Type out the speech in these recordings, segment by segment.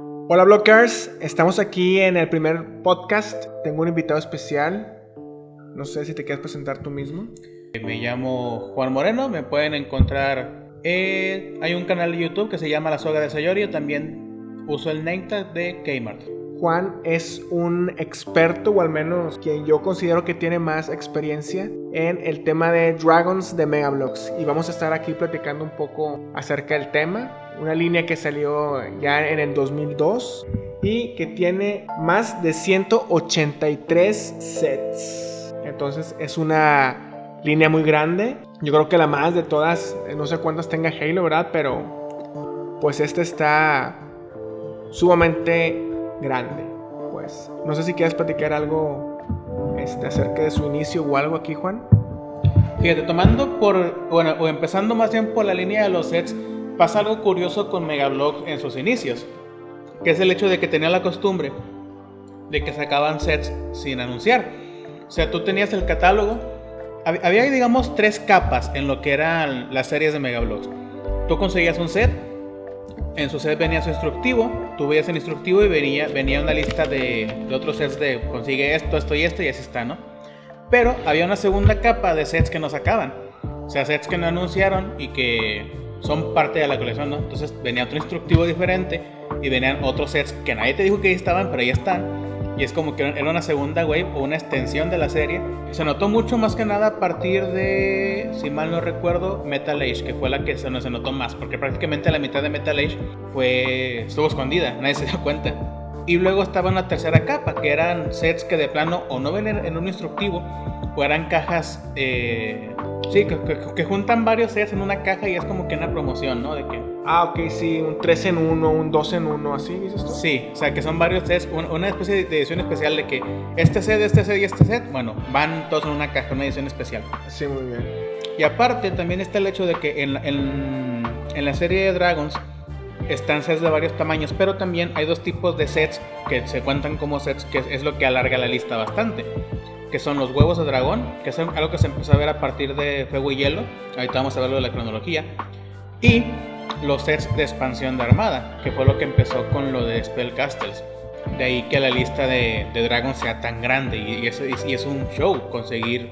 Hola Blockers, estamos aquí en el primer podcast. Tengo un invitado especial. No sé si te quieres presentar tú mismo. Me llamo Juan Moreno, me pueden encontrar. hay un canal de YouTube que se llama La Soga de Sayorio, también uso el name de Kmart. Juan es un experto, o al menos quien yo considero que tiene más experiencia en el tema de Dragons de Megablocks. Y vamos a estar aquí platicando un poco acerca del tema. Una línea que salió ya en el 2002 y que tiene más de 183 sets. Entonces es una línea muy grande. Yo creo que la más de todas, no sé cuántas tenga Halo, ¿verdad? Pero pues este está sumamente grande. Pues no sé si quieres platicar algo este, acerca de su inicio o algo aquí, Juan. Fíjate, tomando por, bueno, o empezando más bien por la línea de los sets, pasa algo curioso con Megablog en sus inicios, que es el hecho de que tenía la costumbre de que sacaban sets sin anunciar. O sea, tú tenías el catálogo, había digamos tres capas en lo que eran las series de Megablogs. Tú conseguías un set, en su set venía su instructivo, tú veías el instructivo y venía, venía una lista de, de otros sets de consigue esto, esto y esto y así está, ¿no? Pero había una segunda capa de sets que no sacaban. O sea, sets que no anunciaron y que son parte de la colección, ¿no? Entonces venía otro instructivo diferente y venían otros sets que nadie te dijo que estaban, pero ahí están. Y es como que era una segunda wave o una extensión de la serie. Se notó mucho más que nada a partir de, si mal no recuerdo, Metal Age, que fue la que se, se notó más, porque prácticamente la mitad de Metal Age fue, estuvo escondida, nadie se dio cuenta. Y luego estaba una tercera capa, que eran sets que de plano o no ven en un instructivo, o eran cajas, eh, sí, que, juntan varios sets en una caja y es como que una promoción, ¿no? De que... Ah, ok, sí, un 3 en 1, un 2 en 1, así, dices tú. Sí, o sea, que son varios sets, una especie de edición especial de que este set, este set y este set, bueno, van todos en una caja, una edición especial. Sí, muy bien. Y aparte también está el hecho de que en, en, en la serie de Dragons, están sets de varios tamaños, pero también hay dos tipos de sets que se cuentan como sets, que es lo que alarga la lista bastante. Que son los huevos de dragón, que es algo que se empezó a ver a partir de Fuego y Hielo. Ahorita vamos a verlo de la cronología. Y los sets de expansión de armada, que fue lo que empezó con lo de Spellcastles. De ahí que la lista de, de Dragon sea tan grande y, es, y es un show conseguir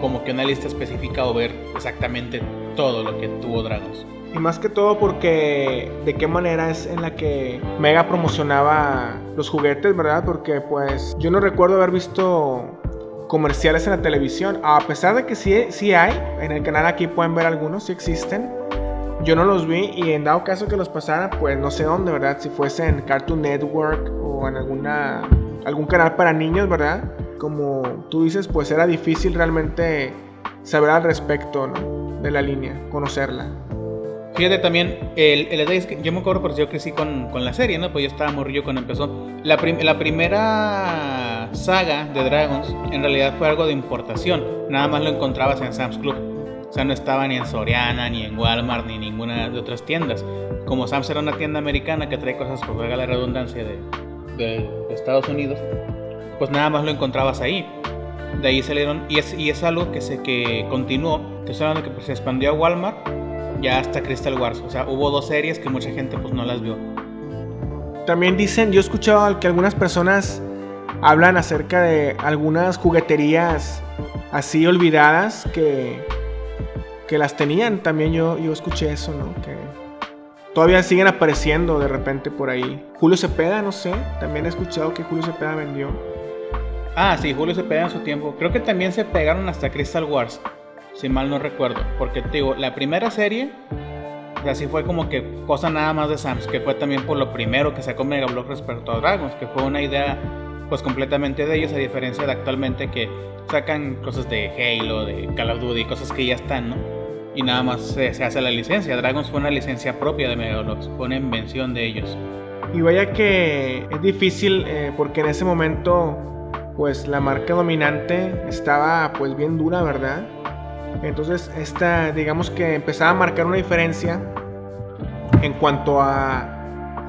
como que una lista específica o ver exactamente todo lo que tuvo Dragons. Y más que todo porque de qué manera es en la que Mega promocionaba los juguetes, ¿verdad? Porque pues yo no recuerdo haber visto comerciales en la televisión, a pesar de que sí, sí hay, en el canal aquí pueden ver algunos, sí existen. Yo no los vi y en dado caso que los pasara, pues no sé dónde, ¿verdad? Si fuese en Cartoon Network o en alguna algún canal para niños, ¿verdad? Como tú dices, pues era difícil realmente saber al respecto, ¿no? De la línea, conocerla. Fíjate también, el, el es que yo me acuerdo porque yo crecí con, con, la serie, ¿no? Pues yo estaba morrillo cuando empezó. La, la primera saga de Dragons en realidad fue algo de importación. Nada más lo encontrabas en Sam's Club. O sea, no estaba ni en Soriana, ni en Walmart, ni en ninguna de otras tiendas. Como Sam's era una tienda americana que trae cosas, por la redundancia, de, de, Estados Unidos, pues nada más lo encontrabas ahí. De ahí salieron, y es, y es algo que se que continuó, que es algo que pues, se expandió a Walmart ya hasta Crystal Wars. O sea, hubo dos series que mucha gente pues no las vio. También dicen, yo he escuchado que algunas personas hablan acerca de algunas jugueterías así olvidadas que, que las tenían. También yo, yo escuché eso, ¿no? Que todavía siguen apareciendo de repente por ahí. Julio Cepeda, no sé, también he escuchado que Julio Cepeda vendió. Ah, sí, Julio Cepeda en su tiempo. Creo que también se pegaron hasta Crystal Wars si mal no recuerdo. Porque te digo, la primera serie, así fue como que cosa nada más de Sams, que fue también por lo primero que sacó Mega Block respecto a Dragons, que fue una idea pues completamente de ellos, a diferencia de actualmente que sacan cosas de Halo, de Call of Duty, cosas que ya están, ¿no? Y nada más se, hace la licencia. Dragons fue una licencia propia de Megablox, fue una invención de ellos. Y vaya que es difícil eh, porque en ese momento pues la marca dominante estaba pues bien dura, ¿verdad? Entonces, esta, digamos que empezaba a marcar una diferencia en cuanto a,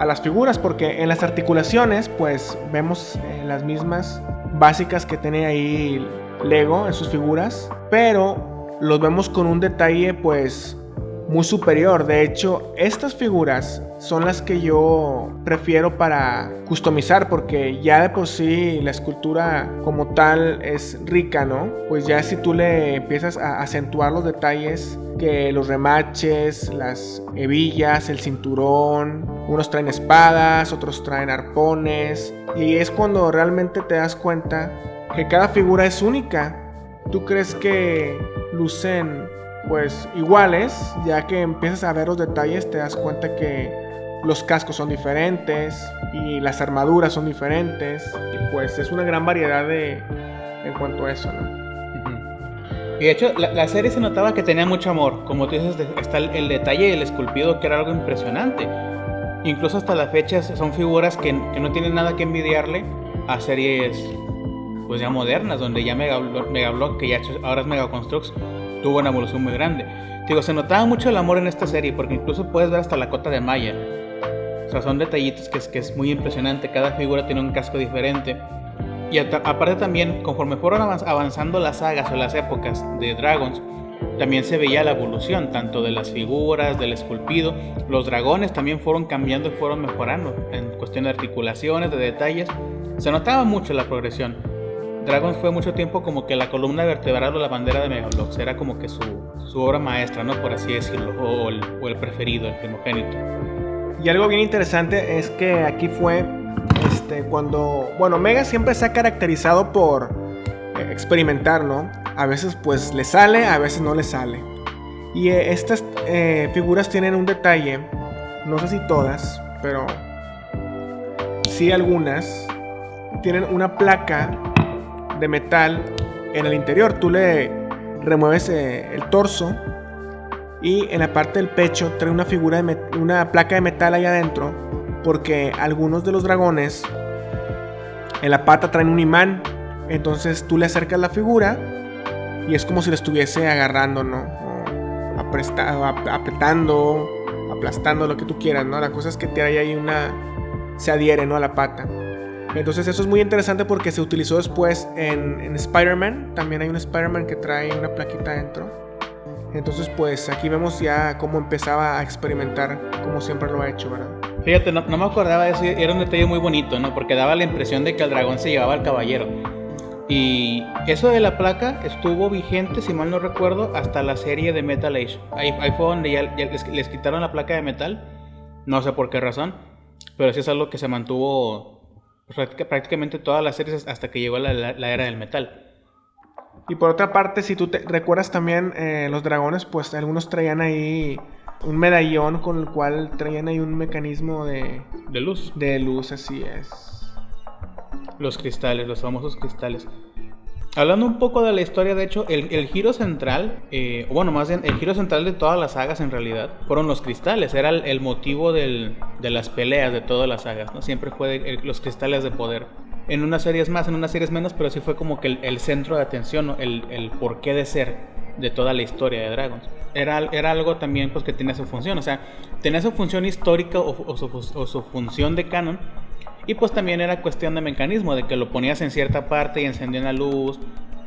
las figuras, porque en las articulaciones, pues vemos eh, las mismas básicas que tiene ahí Lego en sus figuras, pero los vemos con un detalle, pues muy superior. De hecho, estas figuras son las que yo prefiero para customizar porque ya de por sí la escultura como tal es rica, ¿no? Pues ya si tú le empiezas a acentuar los detalles, que los remaches, las hebillas, el cinturón, unos traen espadas, otros traen arpones, y es cuando realmente te das cuenta que cada figura es única. ¿Tú crees que lucen pues iguales, ya que empiezas a ver los detalles te das cuenta que los cascos son diferentes y las armaduras son diferentes y pues es una gran variedad de en cuanto a eso, ¿no? Y de hecho, la, serie se notaba que tenía mucho amor. Como tú dices, está el, detalle y el esculpido que era algo impresionante. Incluso hasta la fecha son figuras que, que no tienen nada que envidiarle a series pues ya modernas, donde ya Mega, Block, que ya ahora es Mega Constructs, tuvo una evolución muy grande. Digo, se notaba mucho el amor en esta serie, porque incluso puedes ver hasta la cota de Maya. O sea, son detallitos que es, que es muy impresionante. Cada figura tiene un casco diferente. Y aparte también, conforme fueron avanzando las sagas o las épocas de Dragons, también se veía la evolución, tanto de las figuras, del esculpido. Los dragones también fueron cambiando y fueron mejorando en cuestión de articulaciones, de detalles. Se notaba mucho la progresión. Dragons fue mucho tiempo como que la columna vertebral o la bandera de Megablox, era como que su, su obra maestra, ¿no? Por así decirlo, o el, o el preferido, el primogénito. Y algo bien interesante es que aquí fue este, cuando, bueno, Mega siempre se ha caracterizado por eh, experimentar, ¿no? A veces pues le sale, a veces no le sale. Y eh, estas eh, figuras tienen un detalle, no sé si todas, pero sí algunas, tienen una placa de metal en el interior. Tú le remueves eh, el torso y en la parte del pecho trae una figura de una placa de metal ahí adentro porque algunos de los dragones en la pata traen un imán. Entonces tú le acercas la figura y es como si le estuviese agarrando, ¿no? Apretando, aplastando, lo que tú quieras, ¿no? La cosa es que te hay ahí una... se adhiere, ¿no? A la pata. Entonces eso es muy interesante porque se utilizó después en, Spider-Man. También hay un Spider-Man que trae una plaquita dentro. Entonces pues aquí vemos ya cómo empezaba a experimentar como siempre lo ha hecho, ¿verdad? Fíjate, no, me acordaba de eso, era un detalle muy bonito, ¿no? Porque daba la impresión de que el dragón se llevaba al caballero. Y eso de la placa estuvo vigente, si mal no recuerdo, hasta la serie de Metal Age. Ahí, fue donde ya, les, les, quitaron la placa de metal. No sé por qué razón. Pero sí es algo que se mantuvo prácticamente todas las series hasta que llegó la, era del metal. Y por otra parte, si tú te recuerdas también eh, los dragones, pues algunos traían ahí un medallón con el cual traían ahí un mecanismo de... De luz. De luz, así es. Los cristales, los famosos cristales. Hablando un poco de la historia, de hecho, el, giro central, eh, bueno, más bien el giro central de todas las sagas en realidad, fueron los cristales. Era el, motivo de las peleas de todas las sagas, ¿no? Siempre fue los cristales de poder. En unas series más, en unas series menos, pero sí fue como que el, centro de atención, el, el porqué de ser de toda la historia de Dragons. Era, era algo también pues, que tenía su función, o sea, tenía su función histórica o su función de canon, y pues también era cuestión de mecanismo, de que lo ponías en cierta parte y encendía una luz,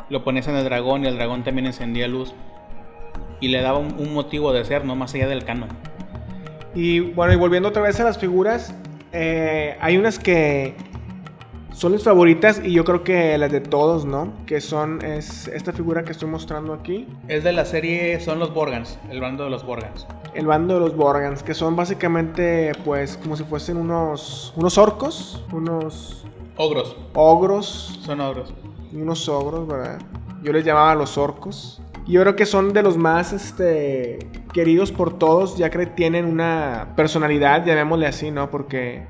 lo ponías en el dragón y el dragón también encendía luz. Y le daba un, motivo de ser, no más allá del canon. Y bueno, y volviendo otra vez a las figuras, eh, hay unas que son mis favoritas y yo creo que las de todos, ¿no? Que son es esta figura que estoy mostrando aquí. Es de la serie son los Borgans, el bando de los Borgans. El bando de los Borgans, que son básicamente pues como si fuesen unos unos orcos, unos ogros. Ogros. Son ogros. Unos ogros, ¿verdad? Yo les llamaba los orcos. Yo creo que son de los más este, queridos por todos, ya que tienen una personalidad, llamémosle así, ¿no? Porque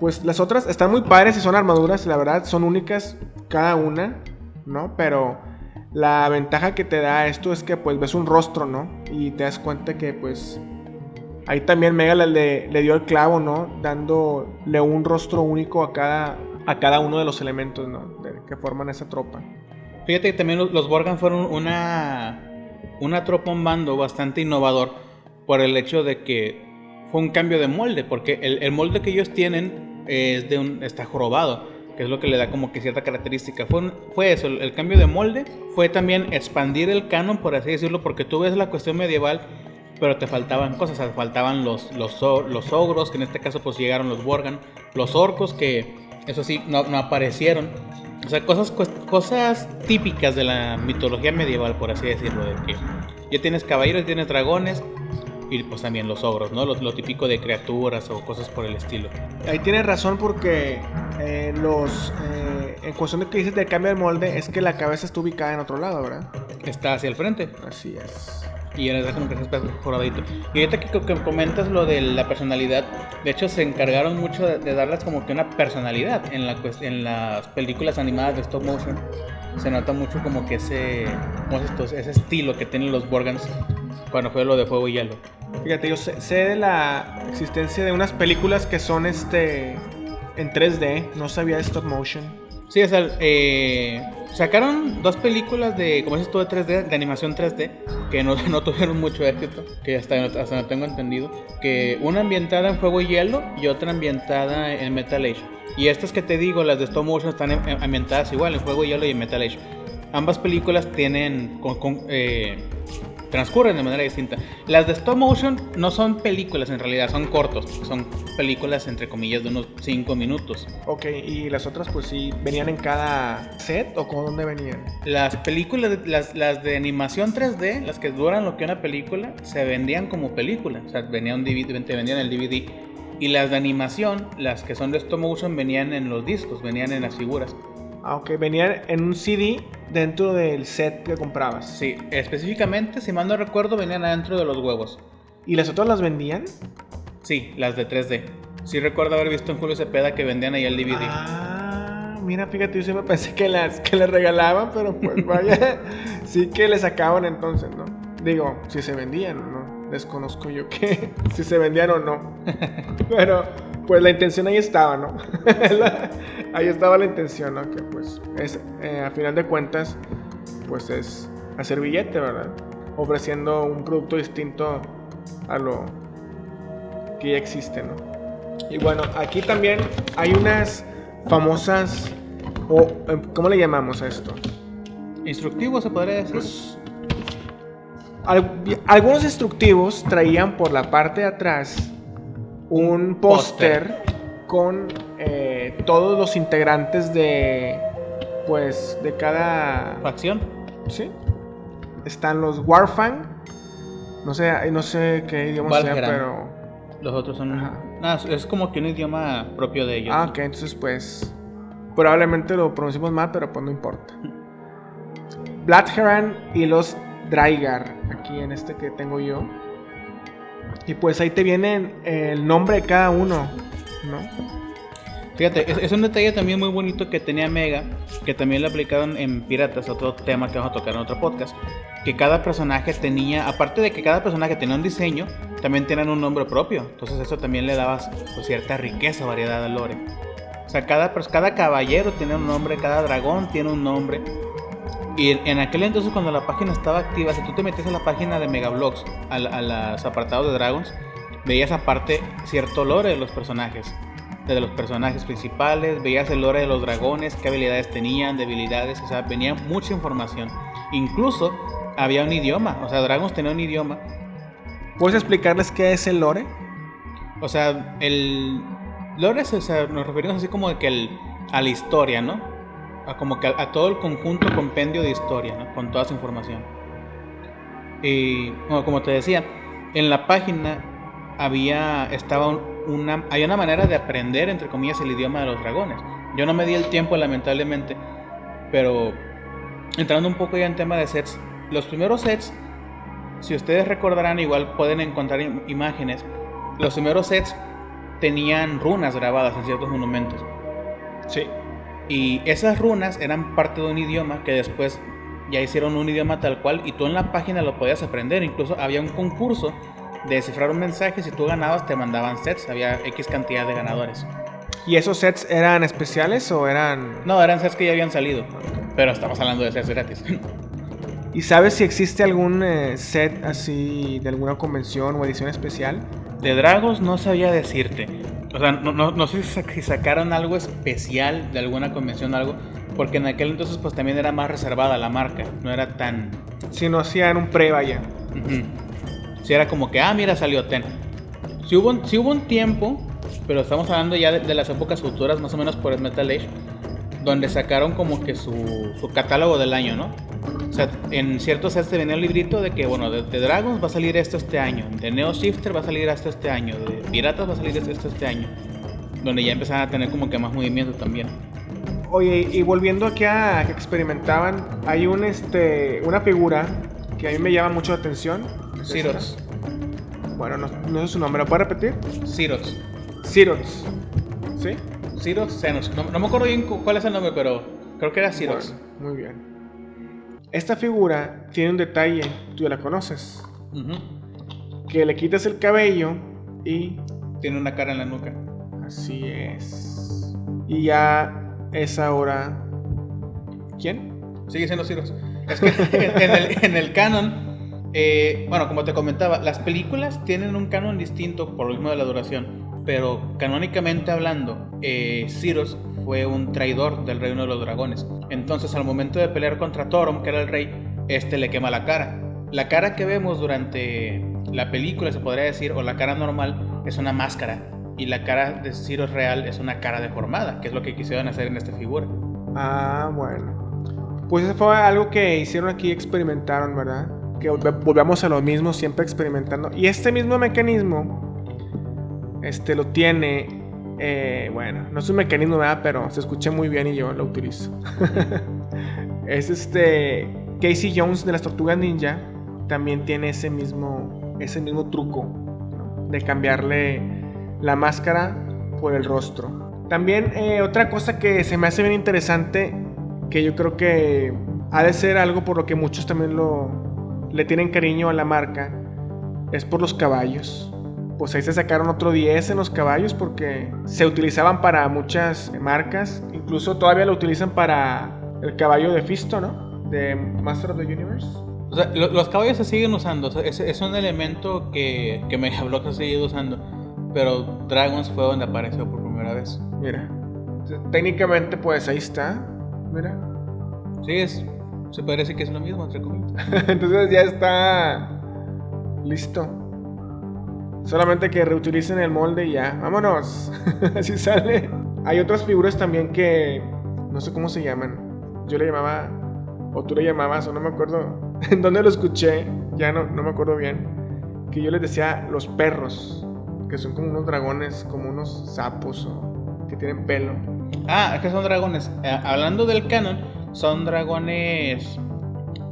pues las otras están muy padres y son armaduras, la verdad, son únicas cada una, ¿no? Pero la ventaja que te da esto es que pues ves un rostro, ¿no? Y te das cuenta que pues ahí también Mega le, le dio el clavo, ¿no? Dándole un rostro único a cada, a cada uno de los elementos, ¿no? que forman esa tropa. Fíjate que también los Borgan fueron una, una tropa, un bando bastante innovador por el hecho de que fue un cambio de molde, porque el molde que ellos tienen es de un, está jorobado, que es lo que le da como que cierta característica. Fue, fue eso, el, cambio de molde, fue también expandir el canon, por así decirlo, porque tú ves la cuestión medieval pero te faltaban cosas, sea, faltaban los, los, los ogros, que en este caso pues llegaron los Worgan, los orcos que eso sí, no, no aparecieron. O sea, cosas, cosas típicas de la mitología medieval, por así decirlo, de que ya tienes caballeros, ya tienes dragones, y pues también los ogros, ¿no? Lo, lo, típico de criaturas o cosas por el estilo. Ahí tienes razón porque eh, los eh, en cuestión de que dices del cambio de molde es que la cabeza está ubicada en otro lado, ¿verdad? Está hacia el frente. Así es y en como que mejoradito. Y ahorita que, que, comentas lo de la personalidad, de hecho se encargaron mucho de, darles como que una personalidad en, la, en las películas animadas de stop motion. Se nota mucho como que ese, ese estilo que tienen los Borgans cuando fue lo de fuego y hielo. Fíjate, yo sé, sé de la existencia de unas películas que son este en 3D, no sabía de stop motion. Sí, o sea, eh, sacaron dos películas de, como dices tú, de 3D, de animación 3D, que no, no tuvieron mucho éxito, que hasta, hasta no tengo entendido. Que una ambientada en Fuego y Hielo y otra ambientada en Metal Age. Y estas que te digo, las de Stop Motion, están ambientadas igual en Fuego y Hielo y en Metal Age. Ambas películas tienen eh, transcurren de manera distinta. Las de stop motion no son películas en realidad, son cortos, son películas entre comillas de unos 5 minutos. Ok, y las otras pues sí, ¿venían en cada set o con dónde venían? Las películas, las, las de animación 3D, las que duran lo que una película, se vendían como película, o sea, venían, DVD, te vendían el DVD. Y las de animación, las que son de stop motion, venían en los discos, venían en las figuras. Aunque venían en un CD dentro del set que comprabas. Sí, específicamente, si mal no recuerdo, venían adentro de los huevos. ¿Y las otras las vendían? Sí, las de 3D. Sí recuerdo haber visto en Julio Cepeda que vendían ahí el DVD. Ah, mira, fíjate, yo siempre pensé que las que les regalaban, pero pues vaya, sí que les sacaban entonces, ¿no? Digo, si se vendían, ¿no? Desconozco yo que si se vendían o no. Pero pues la intención ahí estaba, ¿no? ahí estaba la intención, ¿no? Que pues es, eh, a final de cuentas, pues es hacer billete, ¿verdad? Ofreciendo un producto distinto a lo que ya existe, ¿no? Y bueno, aquí también hay unas famosas, o em, ¿cómo le llamamos a esto? Instructivos, se podría decir. Pues, algunos instructivos traían por la parte de atrás un póster con eh, todos los integrantes de pues de cada facción. Sí. Están los Warfang. No sé, no sé qué idioma sea, pero los otros son es como que un idioma propio de ellos. Ah, ok, entonces pues probablemente lo pronunciamos mal, pero pues no importa. Bloodheron y los Drygar, aquí en este que tengo yo. Y pues ahí te viene el nombre de cada uno, ¿no? Fíjate, es, un detalle también muy bonito que tenía Mega, que también lo aplicaron en Piratas, otro tema que vamos a tocar en otro podcast, que cada personaje tenía, aparte de que cada personaje tenía un diseño, también tenían un nombre propio, entonces eso también le daba pues, cierta riqueza, variedad al lore. O sea, cada, cada caballero tiene un nombre, cada dragón tiene un nombre, y en aquel entonces cuando la página estaba activa, si tú te metías a la página de Megablogs, a, a los apartados de Dragons, veías aparte cierto lore de los personajes. De los personajes principales, veías el lore de los dragones, qué habilidades tenían, debilidades, o sea, venía mucha información. Incluso había un idioma, o sea, Dragons tenía un idioma. ¿Puedes explicarles qué es el lore? O sea, el lore, o sea, nos referimos así como de que el, a la historia, ¿no? A como que a, todo el conjunto compendio de historia, con toda esa información. Y como te decía, en la página había, estaba una, hay una manera de aprender, entre comillas, el idioma de los dragones. Yo no me di el tiempo, lamentablemente, pero entrando un poco ya en tema de sets, los primeros sets, si ustedes recordarán, igual pueden encontrar imágenes, los primeros sets tenían runas grabadas en ciertos monumentos. Sí. Y esas runas eran parte de un idioma que después ya hicieron un idioma tal cual y tú en la página lo podías aprender. Incluso había un concurso de descifrar un mensaje. Si tú ganabas, te mandaban sets. Había X cantidad de ganadores. ¿Y esos sets eran especiales o eran.? No, eran sets que ya habían salido. Pero estamos hablando de sets gratis. ¿Y sabes si existe algún eh, set así de alguna convención o edición especial? De Dragos no sabía decirte. O sea, no, no, no sé si sacaron algo especial de alguna convención o algo, porque en aquel entonces pues también era más reservada la marca, no era tan... Si no hacían un pre, vaya. Si era como que, ah, mira, salió Ten. Si hubo, si hubo un tiempo, pero estamos hablando ya de, las épocas futuras, más o menos por el Metal Age, donde sacaron como que su, su catálogo del año, ¿no? O sea, en ciertos sets te venía el librito de que, bueno, de, Dragons va a salir esto este año, de Neo Shifter va a salir esto este año, de Piratas va a salir esto este año, donde ya empezaban a tener como que más movimiento también. Oye, y volviendo aquí a que experimentaban, hay un este una figura que a mí me llama mucho la atención. Cirox. Bueno, no, no, sé su nombre, ¿lo puede repetir? Cirox. Cirox. ¿Sí? Cirox No, no, me acuerdo bien cuál es el nombre, pero creo que era Cirox. muy bien. Esta figura tiene un detalle, tú ya la conoces. Que le quitas el cabello y... Tiene una cara en la nuca. Así es. Y ya es ahora. ¿Quién? Sigue siendo Ciros. Es que en, el, canon, eh, bueno, como te comentaba, las películas tienen un canon distinto por lo mismo de la duración. Pero canónicamente hablando, eh, fue un traidor del reino de los dragones. Entonces, al momento de pelear contra Thoron, que era el rey, este le quema la cara. La cara que vemos durante la película, se podría decir, o la cara normal, es una máscara y la cara de Ciro real es una cara deformada, que es lo que quisieron hacer en esta figura. Ah, bueno. Pues eso fue algo que hicieron aquí, experimentaron, ¿verdad? Que volvamos a lo mismo, siempre experimentando. Y este mismo mecanismo, este lo tiene, eh, bueno, no es un mecanismo, ¿verdad? Pero se escucha muy bien y yo lo utilizo. es este Casey Jones de las Tortugas Ninja, también tiene ese mismo, ese mismo truco, De cambiarle la máscara por el rostro. También eh, otra cosa que se me hace bien interesante, que yo creo que ha de ser algo por lo que muchos también lo, le tienen cariño a la marca, es por los caballos. Pues ahí se sacaron otro 10 en los caballos porque se utilizaban para muchas marcas. Incluso todavía lo utilizan para el caballo de Fisto, ¿no? De Master of the Universe. O sea, los caballos se siguen usando. es, un elemento que, que Megablock ha seguido usando pero Dragons fue donde apareció por primera vez. Mira, técnicamente pues ahí está, mira. Sí, es, se parece que es lo mismo, entre comillas. Entonces ya está listo. Solamente que reutilicen el molde y ya, vámonos. Así sale. Hay otras figuras también que no sé cómo se llaman. Yo le llamaba, o tú le llamabas, o no me acuerdo en dónde lo escuché, ya no, no me acuerdo bien. Que yo les decía los perros que son como unos dragones, como unos sapos o que tienen pelo. Ah, que son dragones. Eh, hablando del canon, son dragones.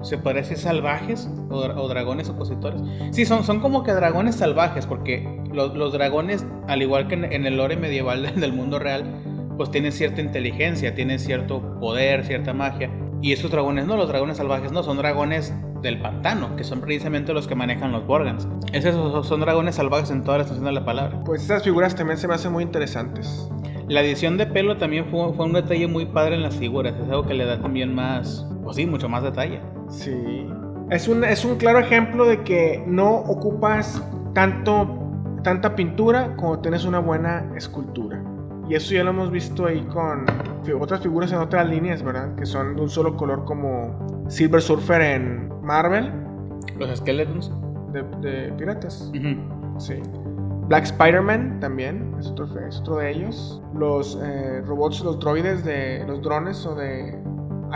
¿Se parece salvajes? O, dragones opositores? Sí, son, son como que dragones salvajes, porque los, dragones, al igual que en, el lore medieval del mundo real, pues tienen cierta inteligencia, tienen cierto poder, cierta magia. Y esos dragones no, los dragones salvajes no, son dragones del pantano, que son precisamente los que manejan los Borgans. Esos son dragones salvajes en toda la extensión de la palabra. Pues esas figuras también se me hacen muy interesantes. La edición de pelo también fue, fue un detalle muy padre en las figuras, es algo que le da también más, pues sí, mucho más detalle. Sí. Es un, es un claro ejemplo de que no ocupas tanto, tanta pintura como tienes una buena escultura. Y eso ya lo hemos visto ahí con otras figuras en otras líneas, ¿verdad? Que son de un solo color como Silver Surfer en Marvel. Los Skeletons. De, piratas. Sí. Black Spider-Man también es otro, es otro, de ellos. Los eh, robots, los droides de los drones o de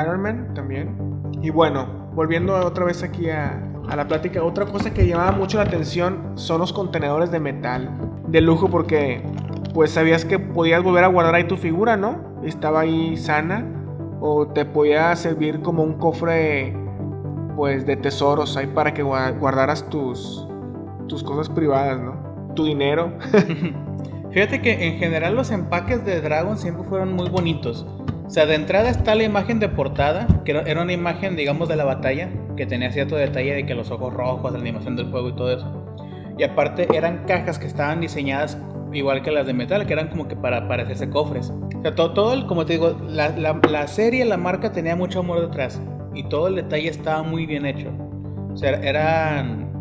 Iron Man también. Y bueno, volviendo otra vez aquí a, a la plática, otra cosa que llamaba mucho la atención son los contenedores de metal. De lujo porque pues sabías que podías volver a guardar ahí tu figura, ¿no? Estaba ahí sana. O te podía servir como un cofre, pues, de tesoros ahí para que guardaras tus, tus cosas privadas, ¿no? Tu dinero. Fíjate que en general los empaques de Dragon siempre fueron muy bonitos. O sea, de entrada está la imagen de portada, que era una imagen, digamos, de la batalla, que tenía cierto detalle de que los ojos rojos, la animación del fuego y todo eso. Y aparte eran cajas que estaban diseñadas igual que las de metal, que eran como que para, hacerse cofres. O sea, todo, todo como te digo, la, la, serie, la marca tenía mucho amor detrás y todo el detalle estaba muy bien hecho. O sea, eran,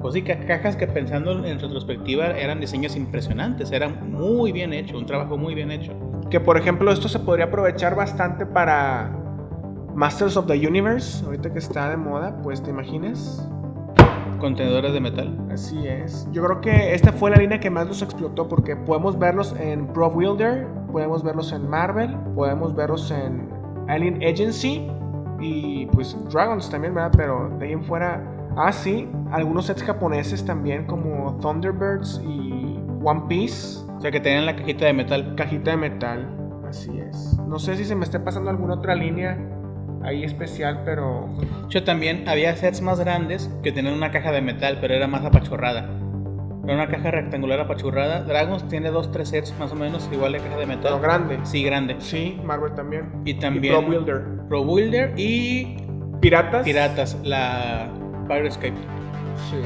pues sí, cajas que pensando en retrospectiva eran diseños impresionantes, eran muy bien hecho, un trabajo muy bien hecho. Que por ejemplo esto se podría aprovechar bastante para Masters of the Universe, ahorita que está de moda, pues te imaginas contenedores de metal. Así es. Yo creo que esta fue la línea que más nos explotó porque podemos verlos en Pro Wielder, podemos verlos en Marvel, podemos verlos en Alien Agency y pues Dragons también, ¿verdad? Pero de ahí en fuera, ah sí, algunos sets japoneses también como Thunderbirds y One Piece. O sea que tenían la cajita de metal. Cajita de metal, así es. No sé si se me está pasando alguna otra línea ahí especial, pero... Yo también había sets más grandes que tenían una caja de metal, pero era más apachurrada. Era una caja rectangular apachurrada. Dragons tiene dos, tres sets más o menos, igual de caja de metal. Pero grande. Sí, grande. Sí, Marvel también. Y también... Pro Builder. Pro Builder y... Piratas. Piratas, la Pirate Escape. Sí.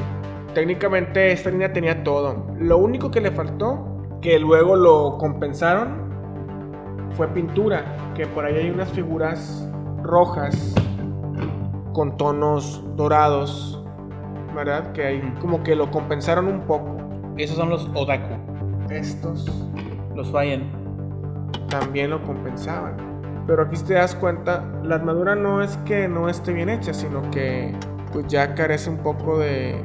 Técnicamente esta línea tenía todo. Lo único que le faltó, que luego lo compensaron, fue pintura. Que por ahí hay unas figuras rojas con tonos dorados, ¿verdad? Que ahí como que lo compensaron un poco. Esos son los Odaku. Estos Los fallen. también lo compensaban. Pero aquí te das cuenta, la armadura no es que no esté bien hecha, sino que pues ya carece un poco de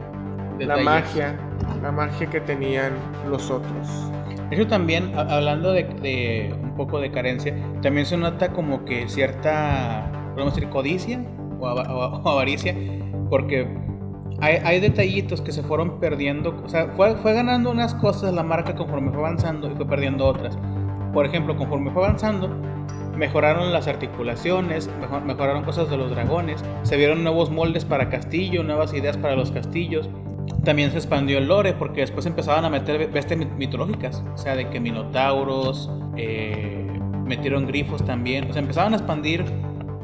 la Detalles. magia, la magia que tenían los otros. Eso también, a- hablando de, de un poco de carencia, también se nota como que cierta, podemos decir, codicia o, o- o avaricia, porque hay, hay detallitos que se fueron perdiendo, o sea, fue, fue ganando unas cosas la marca conforme fue avanzando y fue perdiendo otras. Por ejemplo, conforme fue avanzando, mejoraron las articulaciones, mejor- mejoraron cosas de los dragones, se vieron nuevos moldes para castillo, nuevas ideas para los castillos. También se expandió el lore porque después empezaban a meter bestias mit- mitológicas, o sea, de que minotauros, eh, metieron grifos también, o sea, empezaban a expandir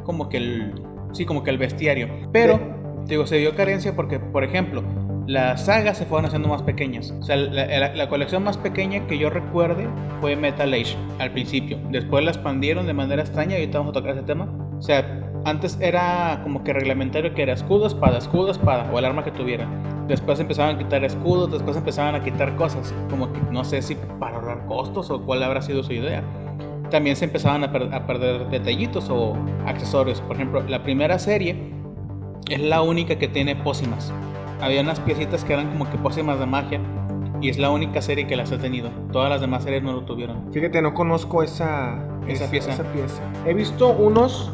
como que el, sí, como que el bestiario. Pero, digo, se dio carencia porque, por ejemplo, las sagas se fueron haciendo más pequeñas. O sea, la, colección más pequeña que yo recuerde fue Metal Age al principio. Después la expandieron de manera extraña y ahorita vamos a tocar ese tema. O sea, antes era como que reglamentario que era escudo, espada, escudo, espada o el arma que tuviera. Después empezaban a quitar escudos, después empezaban a quitar cosas. Como que no sé si para ahorrar costos o cuál habrá sido su idea. También se empezaban a, a perder detallitos o accesorios. Por ejemplo, la primera serie es la única que tiene pócimas. Había unas piecitas que eran como que pócimas de magia y es la única serie que las ha tenido. Todas las demás series no lo tuvieron. Fíjate, no conozco esa, Esa pieza. esa pieza. He visto unos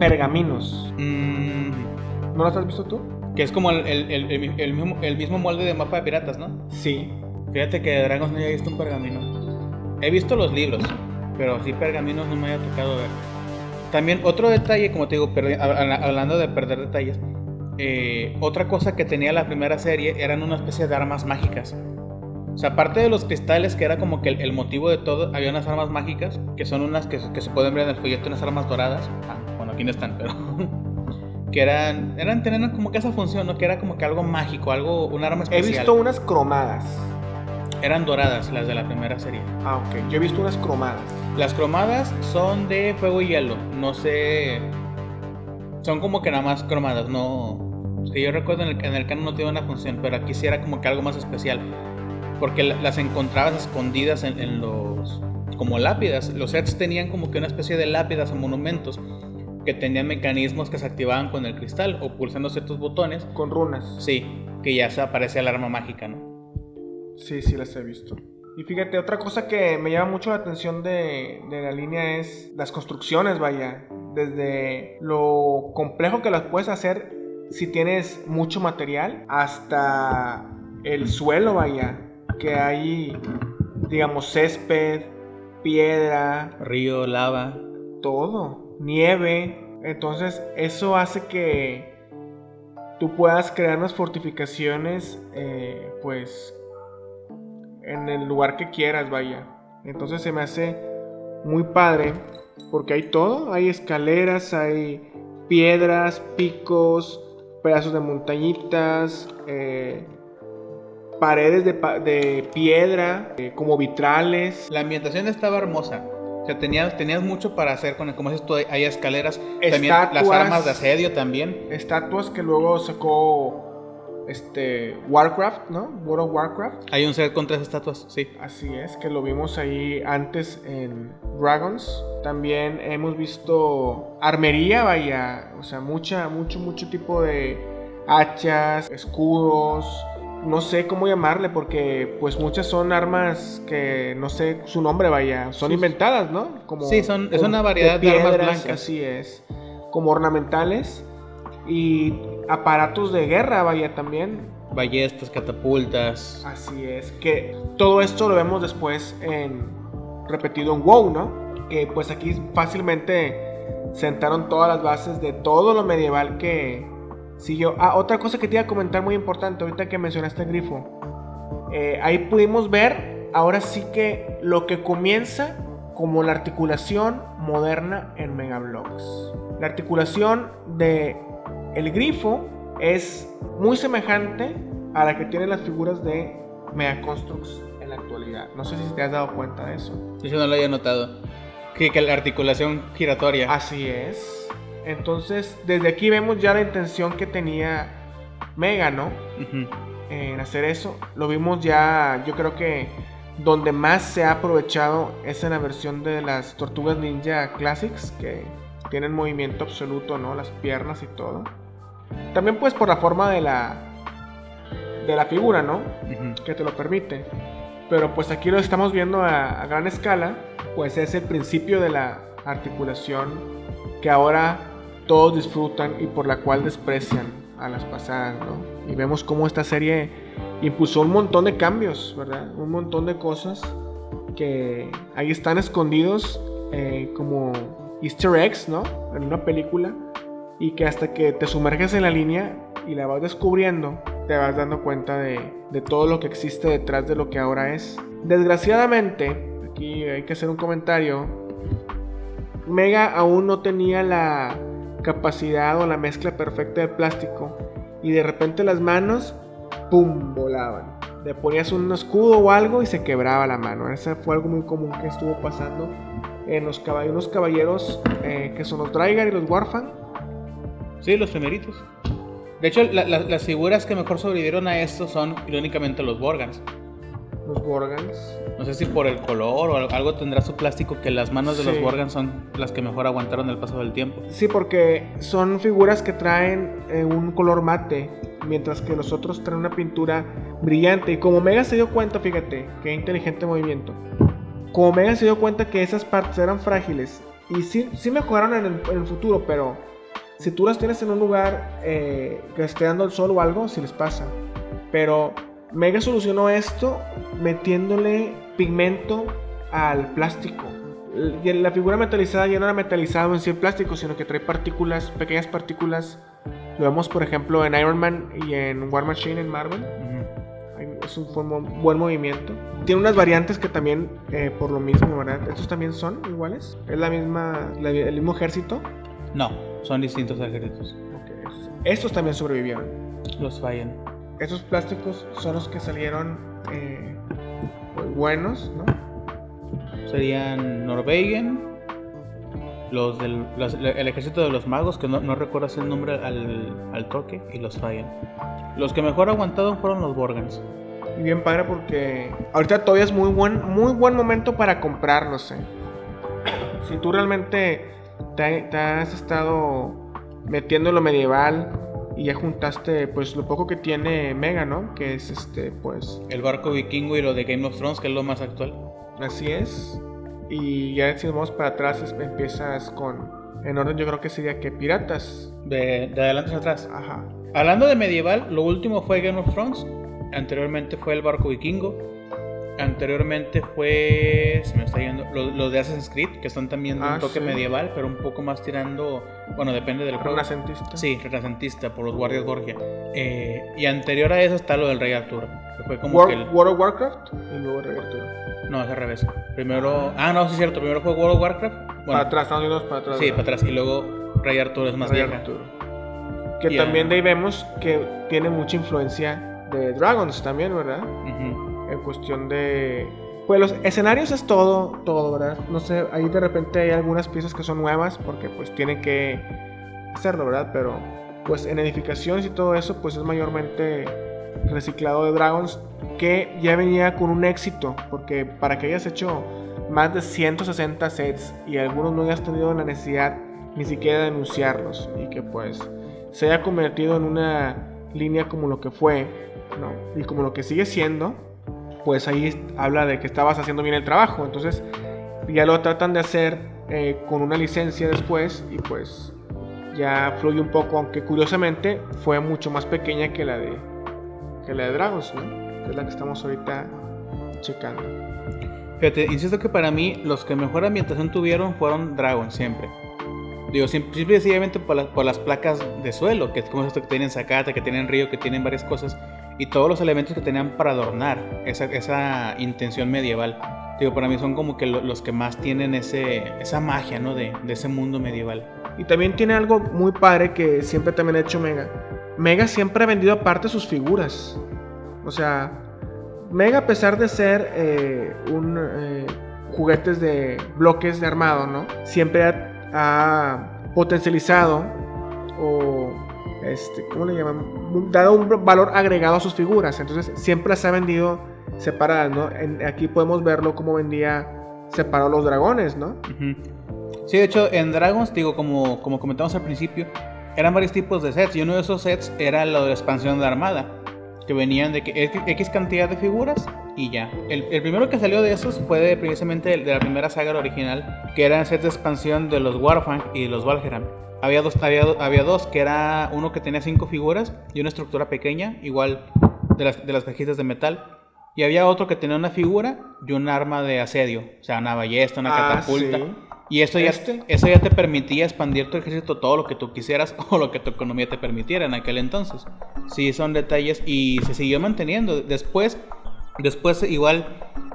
pergaminos. Mm, ¿No los has visto tú? que es como el, el- el- el- mismo, el mismo molde de mapa de piratas, ¿no? Sí. Fíjate que de Dragons no había visto un pergamino. He visto los libros, pero así pergaminos no me había tocado ver. También otro detalle, como te digo, hablando de perder detalles, eh, otra cosa que tenía la primera serie eran una especie de armas mágicas. O sea, aparte de los cristales, que era como que el, el motivo de todo, había unas armas mágicas, que son unas que, que se pueden ver en el folleto, unas armas doradas. Ah, bueno, aquí no están, pero... que eran, eran, tenían como que esa función, ¿no? Que era como que algo mágico, algo, un arma He especial. visto unas cromadas. Eran doradas las de la primera serie. Ah, ok. Yo he visto unas cromadas. Las cromadas son de fuego y hielo. No sé. Son como que nada más cromadas, no. Que yo recuerdo en el, en el canon no tiene una función, pero aquí sí era como que algo más especial. Porque la- las encontrabas escondidas en, en los. como lápidas. Los sets tenían como que una especie de lápidas o monumentos que tenían mecanismos que se activaban con el cristal o pulsando ciertos botones. Con runas. Sí, que ya se aparecía el arma mágica, ¿no? Sí, sí las he visto. Y fíjate, otra cosa que me llama mucho la atención de, de la línea es las construcciones, vaya. Desde lo complejo que las puedes hacer si tienes mucho material hasta el suelo, vaya. Que hay, digamos, césped, piedra, Río, lava. todo, nieve. Entonces eso hace que tú puedas crear unas fortificaciones, eh, pues, en el lugar que quieras, vaya. Entonces se me hace muy padre porque hay todo, hay escaleras, hay piedras, picos, pedazos de montañitas, eh, paredes de, de piedra, eh, como vitrales. La ambientación estaba hermosa. O sea, tenías, tenías mucho para hacer con el, como dices tú, hay escaleras, también las Estatuas. armas de asedio también. estatuas que luego sacó este Warcraft, ¿no? World of Warcraft. Hay un set con tres estatuas, sí. Así es, que lo vimos ahí antes en Dragons. También hemos visto armería, vaya, o sea, mucha, mucho, mucho tipo de, hachas, escudos, no sé cómo llamarle porque pues muchas son armas que no sé su nombre vaya, son inventadas, ¿no? Como, sí, son, es una variedad de, armas blancas. Así es, como ornamentales y aparatos de guerra vaya también. Ballestas, catapultas. Así es, que todo esto lo vemos después en repetido en WoW, ¿no? Que pues aquí fácilmente sentaron todas las bases de todo lo medieval que siguió. Ah, otra cosa que te iba a comentar muy importante, ahorita que mencionaste el grifo. Eh, ahí pudimos ver, ahora sí que lo que comienza como la articulación moderna en Megablocks. La articulación de el grifo es muy semejante a la que tienen las figuras de Megaconstructs en la actualidad. No sé si te has dado cuenta de eso. Yo no lo había notado. Que, que la articulación giratoria. Así es. Entonces, desde aquí vemos ya la intención que tenía Mega, ¿no? En hacer eso. Lo vimos ya, yo creo que donde más se ha aprovechado es en la versión de las Tortugas Ninja Classics, que tienen movimiento absoluto, ¿no? Las piernas y todo. También pues por la forma de la de la figura, ¿no? Que te lo permite. Pero pues aquí lo estamos viendo a, gran escala, pues es el principio de la articulación que ahora todos disfrutan y por la cual desprecian a las pasadas, ¿no? Y vemos cómo esta serie impulsó un montón de cambios, ¿verdad? Un montón de cosas que ahí están escondidos eh, como easter eggs, ¿no? En una película y que hasta que te sumerges en la línea y la vas descubriendo, te vas dando cuenta de, todo lo que existe detrás de lo que ahora es. Desgraciadamente, aquí hay que hacer un comentario, Mega aún no tenía la capacidad o la mezcla perfecta de plástico y de repente las manos, ¡pum!, volaban. Le ponías un escudo o algo y se quebraba la mano. Ese fue algo muy común que estuvo pasando en los caballeros, eh, que son los Drygar y los Warfang Sí, los primeritos. De hecho, las figuras que mejor sobrevivieron a esto son, irónicamente, los Borgans. Los Borgans. No sé si por el color o algo tendrá su plástico que las manos de los Borgans son las que mejor aguantaron el paso del tiempo. Sí, porque son figuras que traen eh, un color mate, mientras que los otros traen una pintura brillante. Y como Mega se dio cuenta, fíjate, qué inteligente movimiento. Como Mega se dio cuenta que esas partes eran frágiles. Y sí, sí mejoraron en el futuro, pero si tú las tienes en un lugar eh, que esté dando el sol o algo, si les pasa. Pero Mega solucionó esto metiéndole pigmento al plástico. La figura metalizada ya no era metalizado en sí el plástico, sino que trae partículas, pequeñas partículas. Lo vemos, por ejemplo, en Iron Man y en War Machine en Marvel. Es un buen movimiento. Tiene unas variantes que también, eh, por lo mismo, ¿verdad? Estos también son iguales. Es la misma, el mismo ejército. No, son distintos ejércitos. Estos también sobrevivieron. Los fallan. Estos plásticos son los que salieron eh, buenos, ¿no? Serían Norwegian, los del el ejército de los magos, que no, no recuerdo el nombre al, al, toque, y los fallan. Los que mejor aguantaron fueron los Borgans. Y bien padre porque ahorita todavía es muy buen, muy buen momento para comprarlos. ¿eh? Si tú realmente te, has estado metiendo en lo medieval y ya juntaste pues lo poco que tiene Mega, ¿no? Que es este pues el barco vikingo y lo de Game of Thrones, que es lo más actual. Así es. Y ya si vamos para atrás empiezas con en orden yo creo que sería que piratas de, de adelante hacia atrás. Ajá. Hablando de medieval, lo último fue Game of Thrones, anteriormente fue el barco vikingo Anteriormente fue. Se me está yendo. Los, de Assassin's Creed, que son también de un ah, toque medieval, pero un poco más tirando. Bueno, depende del juego. Renacentista. Sí, renacentista, por los Guardias Borgia. Eh, y anterior a eso está lo del Rey Arturo. Que fue como War, que World of Warcraft y luego Rey Arturo. No, es al revés. Primero. Ah, no, sí es cierto. Primero fue World of Warcraft. para atrás, Estados Unidos para atrás. Sí, para atrás. Y luego Rey Arturo es más Rey Arturo. Que también de ahí vemos que tiene mucha influencia de Dragons también, ¿verdad? En cuestión de... Pues los escenarios es todo, todo, ¿verdad? No sé, ahí de repente hay algunas piezas que son nuevas porque pues tienen que hacerlo, ¿verdad? Pero pues en edificaciones y todo eso pues es mayormente reciclado de Dragons que ya venía con un éxito porque para que hayas hecho más de 160 sets y algunos no hayas tenido la necesidad ni siquiera de denunciarlos y que pues se haya convertido en una línea como lo que fue, ¿no? Y como lo que sigue siendo, pues ahí habla de que estabas haciendo bien el trabajo. Entonces ya lo tratan de hacer eh, con una licencia después y pues ya fluye un poco, aunque curiosamente fue mucho más pequeña que la de, que la de Dragons, ¿no? Que es la que estamos ahorita checando. Fíjate, insisto que para mí los que mejor ambientación tuvieron fueron Dragons siempre. Digo, simple y sencillamente por, por, las placas de suelo, que es como esto que tienen zacate, que tienen río, que tienen varias cosas y todos los elementos que tenían para adornar esa, esa intención medieval. Digo, para mí son como que los que más tienen ese, esa magia, ¿no? De, de, ese mundo medieval. Y también tiene algo muy padre que siempre también ha hecho Mega. Mega siempre ha vendido aparte sus figuras. O sea, Mega a pesar de ser eh, un eh, juguetes de bloques de armado, ¿no? Siempre ha, ha potencializado o este, ¿cómo le llaman? Dado un valor agregado a sus figuras. Entonces siempre las ha vendido separadas, ¿no? aquí podemos verlo como vendía separado los dragones, ¿no? Sí, de hecho, en Dragons, digo, como, como comentamos al principio, eran varios tipos de sets. Y uno de esos sets era lo de la expansión de armada. Que venían de que X cantidad de figuras y ya. El, primero que salió de esos fue precisamente de la primera saga original, que eran sets de expansión de los Warfang y los Valheram. Había dos, había, había, dos, que era uno que tenía cinco figuras y una estructura pequeña, igual de las, de las cajitas de metal. Y había otro que tenía una figura y un arma de asedio, o sea, una ballesta, una ah, catapulta. Y eso ya, ¿Este? eso ya te permitía expandir tu ejército todo lo que tú quisieras o lo que tu economía te permitiera en aquel entonces. Sí, son detalles y se siguió manteniendo. Después, después igual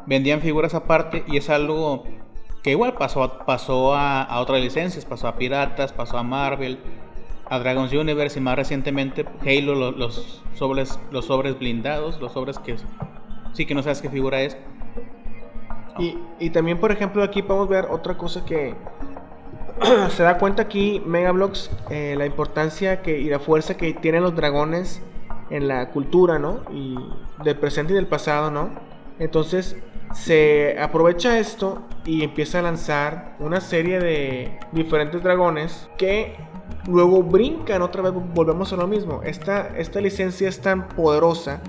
vendían figuras aparte y es algo que igual pasó, pasó a, a, otras licencias, pasó a Piratas, pasó a Marvel, a Dragon's Universe y más recientemente Halo, los, sobres, los sobres blindados, los sobres que sí que no sabes qué figura es. Y, y también, por ejemplo, aquí podemos ver otra cosa que se da cuenta aquí Megablocks eh, la importancia que, y la fuerza que tienen los dragones en la cultura, ¿no? Y del presente y del pasado, ¿no? Entonces, se aprovecha esto y empieza a lanzar una serie de diferentes dragones que luego brincan otra vez, volvemos a lo mismo. Esta, esta licencia es tan poderosa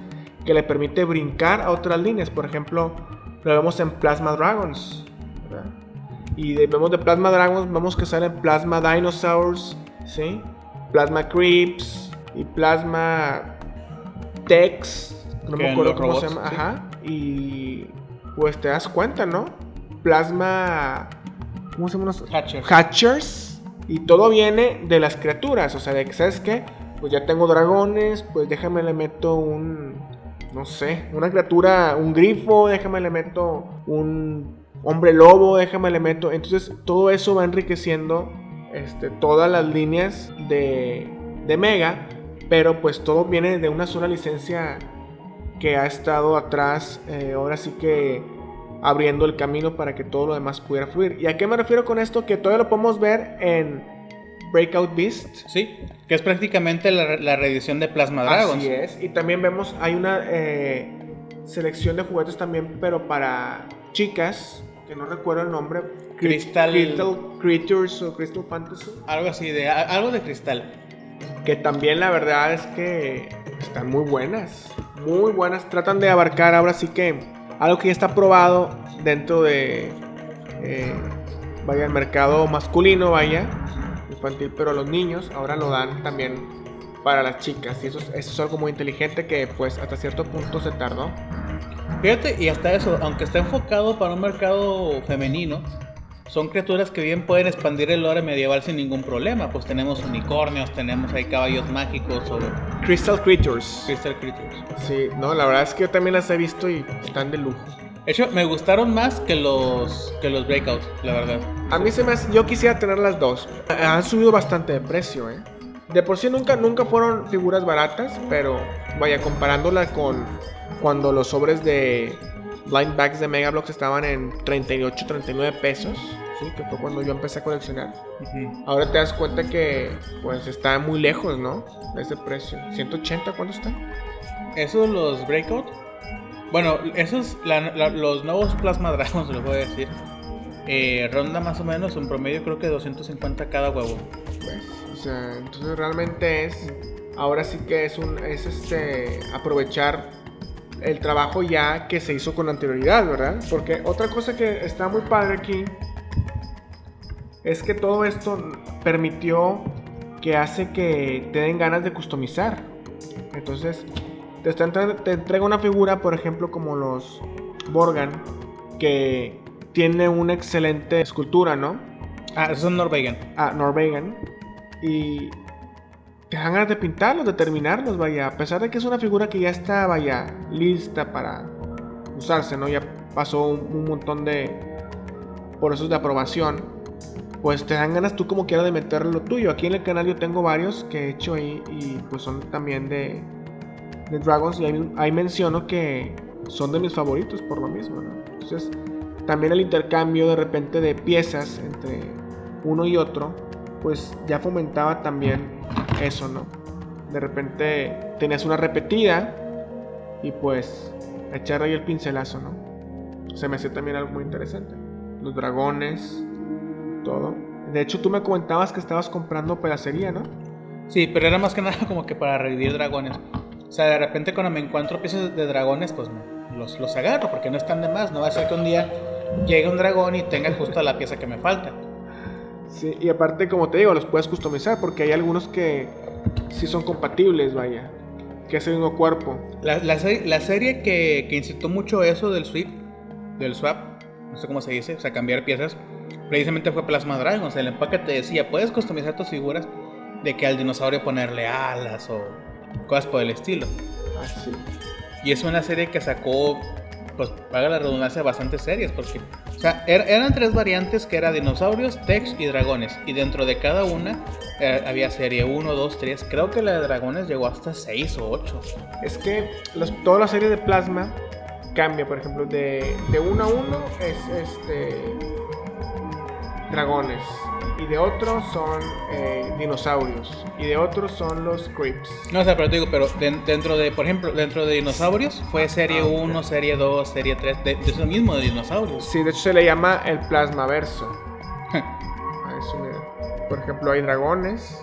que le permite brincar a otras líneas. Por ejemplo, lo vemos en Plasma Dragons. Y vemos de Plasma Dragons, vemos que salen Plasma Dinosaurs, ¿sí? Plasma Creeps y Plasma Tex. No me acuerdo cómo se llama. Ajá. Y pues te das cuenta, ¿no? Plasma. ¿Cómo se llama? Hatchers. Hatchers. Y todo viene de las criaturas. O sea, de que, ¿sabes qué? Pues ya tengo dragones, pues déjame le meto un. No sé, una criatura, un grifo, déjame le meto un hombre lobo, déjame le meto. Entonces todo eso va enriqueciendo este, todas las líneas de, de Mega. Pero pues todo viene de una sola licencia que ha estado atrás, eh, ahora sí que abriendo el camino para que todo lo demás pudiera fluir. ¿Y a qué me refiero con esto? Que todavía lo podemos ver en Breakout Beast. Sí, que es prácticamente la, reedición de Plasma Dragons. Así es, y también vemos, hay una eh, selección de juguetes también, pero para chicas, que no recuerdo el nombre. Crystal... Crystal Creatures o Crystal Fantasy. Algo así, de, algo de cristal. Que también la verdad es que están muy buenas muy buenas. Tratan de abarcar ahora sí que algo que ya está probado dentro de, eh, vaya, el mercado masculino, vaya, infantil, pero los niños ahora lo dan también para las chicas. Y eso, eso es algo muy inteligente que pues hasta cierto punto se tardó. Fíjate, y hasta eso, aunque está enfocado para un mercado femenino, son criaturas que bien pueden expandir el lore medieval sin ningún problema. Pues tenemos unicornios, tenemos ahí caballos mágicos o... Crystal Creatures. Crystal Creatures. Sí, no, la verdad es que yo también las he visto y están de lujo. De hecho, me gustaron más que los que los Breakouts, la verdad. A mí se me hace, yo quisiera tener las dos. Han subido bastante de precio, ¿eh? De por sí nunca, nunca fueron figuras baratas, pero vaya, comparándola con cuando los sobres de blind bags de Megablocks estaban en 38, 39 pesos que fue cuando yo empecé a coleccionar. Ahora te das cuenta que pues está muy lejos, ¿no? De ese precio. 180, ¿cuánto está? Esos los Breakout. Bueno, esos, los nuevos Plasma Dragons, los voy a decir. Eh, ronda más o menos un promedio creo que 250 cada huevo. Pues, o sea, entonces realmente es ahora sí que es un es este aprovechar el trabajo ya que se hizo con anterioridad, ¿verdad? Porque otra cosa que está muy padre aquí es que todo esto permitió que hace que te den ganas de customizar. Entonces, te, te entrega una figura, por ejemplo, como los Borgan, que tiene una excelente escultura, ¿no? Ah, esos son Norwegian. Ah, Norwegian. Y te dan ganas de pintarlos, de terminarlos, vaya. A pesar de que es una figura que ya está, vaya, lista para usarse, ¿no? Ya pasó un, montón de procesos de aprobación. Pues te dan ganas tú como quieras de meter lo tuyo. Aquí en el canal yo tengo varios que he hecho ahí y pues son también de, de Dragons. Y ahí, menciono que son de mis favoritos por lo mismo, ¿no? Entonces, también el intercambio de repente de piezas entre uno y otro, pues ya fomentaba también eso, ¿no? De repente tenías una repetida y pues echar ahí el pincelazo, ¿no? Se me hace también algo muy interesante. Los dragones, todo. De hecho, tú me comentabas que estabas comprando pedacería, ¿no? Sí, pero era más que nada como que para revivir dragones. O sea, de repente cuando me encuentro piezas de dragones, pues los, los agarro porque no están de más. No va a ser que un día llegue un dragón y tenga justo la pieza que me falta. Sí, y aparte, como te digo, los puedes customizar porque hay algunos que sí son compatibles, vaya. Que es el mismo cuerpo. La, la, serie que, que, incitó mucho eso del swap, del swap, no sé cómo se dice, o sea, cambiar piezas, precisamente fue Plasma Dragons. El empaque te decía, puedes customizar tus figuras de que al dinosaurio ponerle alas o cosas por el estilo. Ah, y es una serie que sacó pues paga la redundancia bastante serias porque o sea, er, eran tres variantes que eran dinosaurios, Tex y dragones y dentro de cada una eh, había serie 1, 2, 3, creo que la de dragones llegó hasta 6 o 8. Es que los, toda la serie de plasma cambia, por ejemplo, de, de 1 a 1 es este dragones y de otros son eh, dinosaurios y de otros son los creeps. No, o sea, pero te digo, pero dentro de, por ejemplo, dentro de dinosaurios fue serie 1, ah, serie 2, serie 3, de, eso mismo de dinosaurios. Sí, de hecho se le llama el plasmaverso. A eso, mira. Por ejemplo, hay dragones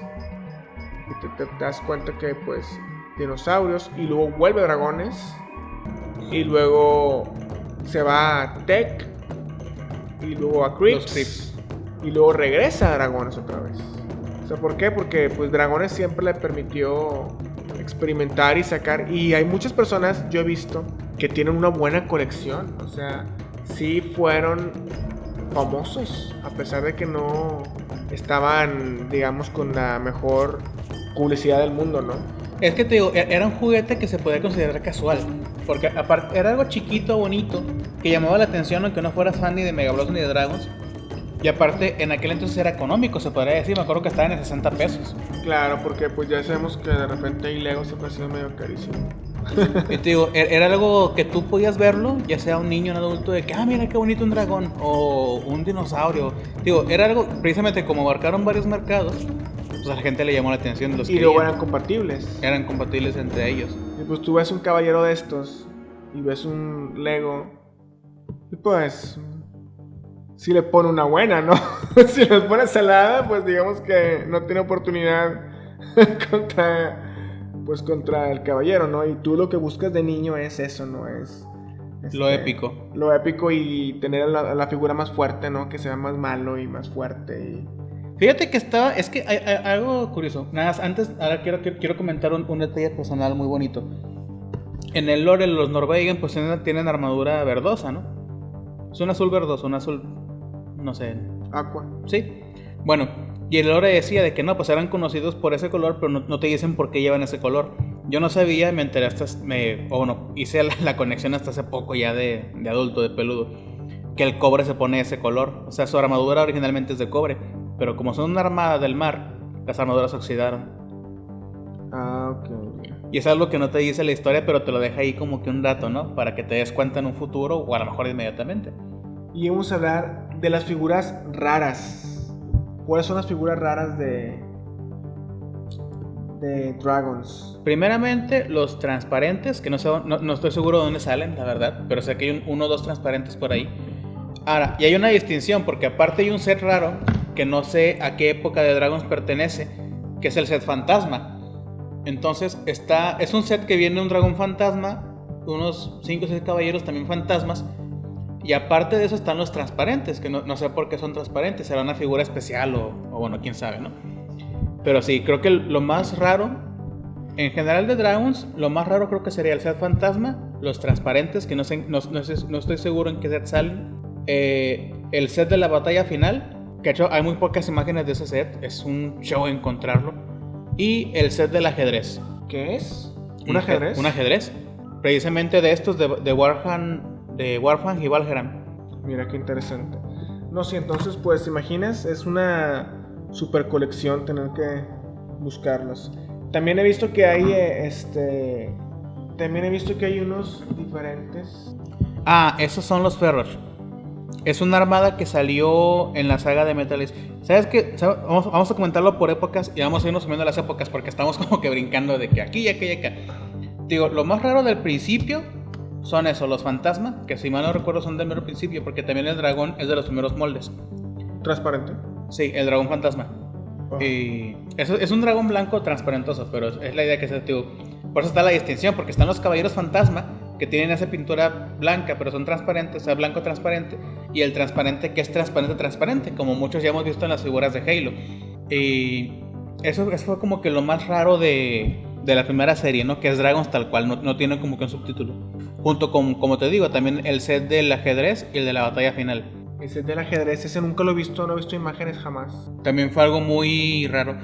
y te, te, das cuenta que pues dinosaurios y luego vuelve dragones y luego se va a Tech y luego a creeps y luego regresa a Dragones otra vez. O sea, ¿por qué? Porque pues Dragones siempre le permitió experimentar y sacar y hay muchas personas yo he visto que tienen una buena colección, o sea, sí fueron famosos a pesar de que no estaban digamos con la mejor publicidad del mundo, ¿no? Es que te digo, e-, era un juguete que se podía considerar casual. Porque aparte era algo chiquito, bonito, que llamaba la atención aunque no fueras fan ni de Mega ni de Dragons. Y aparte, en aquel entonces era económico, se podría decir. Me acuerdo que estaba en 60 pesos. Claro, porque pues ya sabemos que de repente hay Lego se ha sido medio carísimo. Y te digo, e-, era algo que tú podías verlo, ya sea un niño o un adulto, de que, ah, mira qué bonito un dragón o un dinosaurio. Digo, era algo, precisamente como abarcaron varios mercados, pues a la gente le llamó la atención. Los y luego eran compatibles. Eran compatibles entre ellos. Y pues tú ves un caballero de estos y ves un Lego, y pues si le pone una buena, ¿no? si le pone salada, pues digamos que no tiene oportunidad contra pues contra el caballero, ¿no? Y tú lo que buscas de niño es eso, ¿no? Es lo este, épico. Lo épico y tener la, la, figura más fuerte, ¿no? Que sea más malo y más fuerte y... Fíjate que estaba, es que hay, algo curioso. Nada más, antes, ahora quiero, quiero comentar un, un, detalle personal muy bonito. En el lore, los Norwegian pues tienen, tienen armadura verdosa, ¿no? Es un azul verdoso, un azul no sé. Aqua. Sí. Bueno, y el lore decía de que no, pues eran conocidos por ese color, pero no, te dicen por qué llevan ese color. Yo no sabía, me enteré hasta, me, o bueno, hice la, conexión hasta hace poco ya de, de, adulto, de peludo, que el cobre se pone ese color. O sea, su armadura originalmente es de cobre, pero como son una armada del mar, las armaduras oxidaron. Ah, ok. Y es algo que no te dice la historia, pero te lo deja ahí como que un dato, ¿no? Para que te des cuenta en un futuro o a lo mejor inmediatamente. Y vamos a hablar de las figuras raras. ¿Cuáles son las figuras raras de, de Dragons? Primeramente, los transparentes, que no, sé, no, estoy seguro de dónde salen, la verdad, pero sé que hay uno o dos transparentes por ahí. Ahora, y hay una distinción, porque aparte hay un set raro, que no sé a qué época de Dragons pertenece, que es el set fantasma. Entonces, está, es un set que viene un dragón fantasma, unos 5 o 6 caballeros también fantasmas. Y aparte de eso están los transparentes, que no, sé por qué son transparentes, será una figura especial o, o, bueno, quién sabe, ¿no? Pero sí, creo que lo más raro, en general de Dragons, lo más raro creo que sería el set fantasma, los transparentes, que no, sé, no, no, estoy seguro en qué set salen, eh, el set de la batalla final, que hecho hay muy pocas imágenes de ese set, es un show encontrarlo. Y el set del ajedrez. ¿Qué es? ¿Un ajedrez? Un ajedrez. Precisamente de estos de, de Warham, de Warham y Valheram. Mira qué interesante. No sé, entonces pues imaginas, es una super colección tener que buscarlos. También he visto que hay eh, este también he visto que hay unos diferentes. Ah, esos son los Ferros. Es una armada que salió en la saga de Metal ¿Sabes qué? Vamos, a comentarlo por épocas y vamos a irnos subiendo las épocas porque estamos como que brincando de que aquí y aquí y acá. Digo, lo más raro del principio son eso, los fantasmas, que si mal no recuerdo son del mero principio porque también el dragón es de los primeros moldes. ¿Transparente? Sí, el dragón fantasma. Y eso es un dragón blanco transparentoso, pero es la idea que se digo. Por eso está la distinción, porque están los caballeros fantasma que tienen esa pintura blanca, pero son transparentes, o sea, blanco transparente, y el transparente que es transparente transparente, como muchos ya hemos visto en las figuras de Halo. Y eso, eso fue como que lo más raro de, de, la primera serie, ¿no? Que es Dragons tal cual, no, no tiene como que un subtítulo. Junto con, como te digo, también el set del ajedrez y el de la batalla final. El set del ajedrez, ese nunca lo he visto, no he visto imágenes jamás. También fue algo muy raro.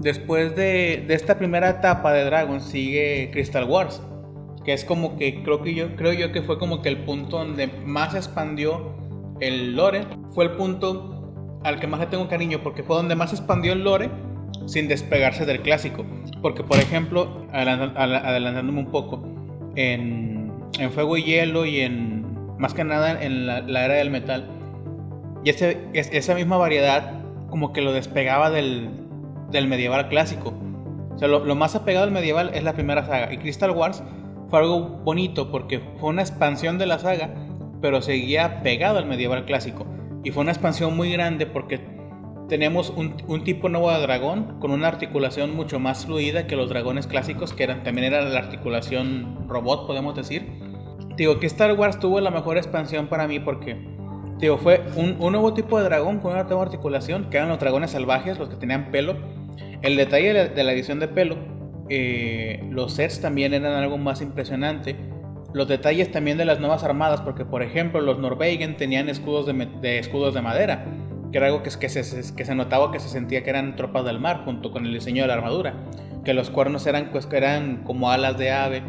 Después de, de esta primera etapa de Dragons sigue Crystal Wars que es como que creo que yo creo yo que fue como que el punto donde más expandió el lore, fue el punto al que más le tengo cariño porque fue donde más expandió el lore sin despegarse del clásico. Porque por ejemplo, adelantándome un poco, en, en, Fuego y Hielo y en más que nada en la, era del metal, y ese, esa misma variedad como que lo despegaba del, del medieval clásico. O sea, lo, lo, más apegado al medieval es la primera saga. Y Crystal Wars fue algo bonito porque fue una expansión de la saga, pero seguía pegado al medieval clásico. Y fue una expansión muy grande porque tenemos un, tipo nuevo de dragón con una articulación mucho más fluida que los dragones clásicos, que eran, también era la articulación robot, podemos decir. Digo que Star Wars tuvo la mejor expansión para mí porque digo, fue un, nuevo tipo de dragón con una nueva articulación, que eran los dragones salvajes, los que tenían pelo. El detalle de la edición de pelo eh, los sets también eran algo más impresionante. Los detalles también de las nuevas armadas, porque por ejemplo los Norwegian tenían escudos de, escudos de madera, que era algo que, que, se, que se notaba que se sentía que eran tropas del mar, junto con el diseño de la armadura. Que los cuernos eran, pues, eran como alas de ave.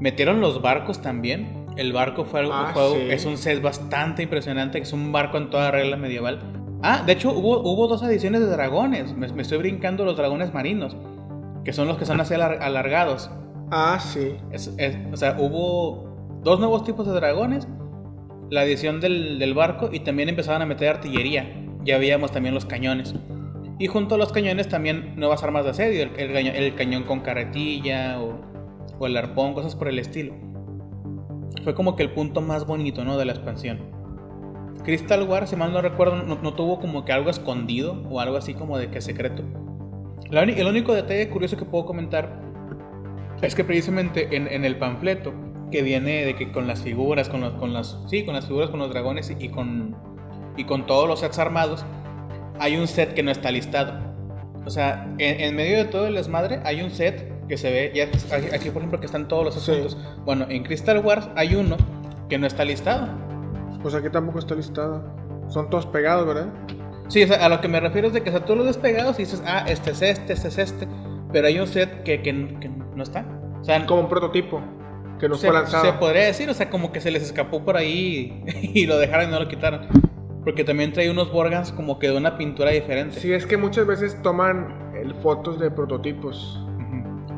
Metieron los barcos también. El barco fue algo, ah, es un set bastante impresionante, es un barco en toda regla medieval. Ah, de hecho hubo, hubo dos ediciones de dragones. Me, me estoy brincando los dragones marinos que son los que son así alargados. Ah, sí. o sea, hubo dos nuevos tipos de dragones, la edición del, barco y también empezaban a meter artillería. Ya veíamos también los cañones. Y junto a los cañones también nuevas armas de asedio, el, cañón con carretilla o, o, el arpón, cosas por el estilo. Fue como que el punto más bonito, ¿no? De la expansión. Crystal War, si mal no recuerdo, no, tuvo como que algo escondido o algo así como de que secreto el único detalle curioso que puedo comentar es que precisamente en, el panfleto que viene de que con las figuras, con, los, con las, sí, con las figuras, con los dragones y con, y con todos los sets armados, hay un set que no está listado. O sea, en, medio de todo el desmadre hay un set que se ve, ya aquí por ejemplo que están todos los asuntos. Bueno, en Crystal Wars hay uno que no está listado. Pues aquí tampoco está listado. Son todos pegados, ¿verdad? Sí, o sea, a lo que me refiero es de que o sea, tú lo despegados y dices, ah, este es este, este es este, pero hay un set que, que, no está. O sea, como un prototipo que no fue lanzado. Se podría decir, o sea, como que se les escapó por ahí y, lo dejaron y no lo quitaron. Porque también trae unos Borgans como que de una pintura diferente. Sí, es que muchas veces toman el, fotos de prototipos.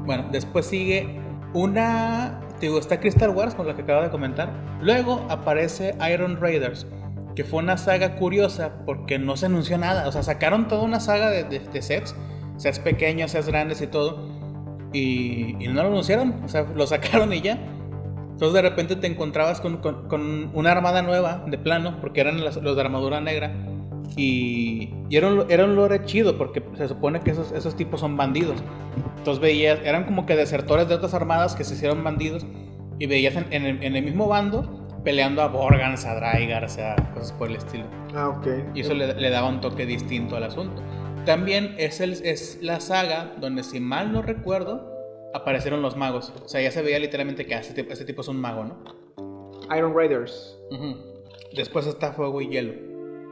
Bueno, después sigue una. Digo, está Crystal Wars, con la que acabo de comentar. Luego aparece Iron Raiders que fue una saga curiosa porque no se anunció nada. O sea, sacaron toda una saga de, sets, sets pequeños, sets grandes y todo, y, no lo anunciaron. O sea, lo sacaron y ya. Entonces de repente te encontrabas con, una armada nueva de plano, porque eran los, de armadura negra. Y, era, un, era, un, lore chido, porque se supone que esos, esos tipos son bandidos. Entonces veías, eran como que desertores de otras armadas que se hicieron bandidos y veías en, el, mismo bando peleando a Borgans, a Drygar, o sea, cosas por el estilo. Ah, ok. Y eso le, le, daba un toque distinto al asunto. También es, el, es la saga donde, si mal no recuerdo, aparecieron los magos. O sea, ya se veía literalmente que este, este tipo es un mago, ¿no? Iron Raiders. Después está Fuego y Hielo.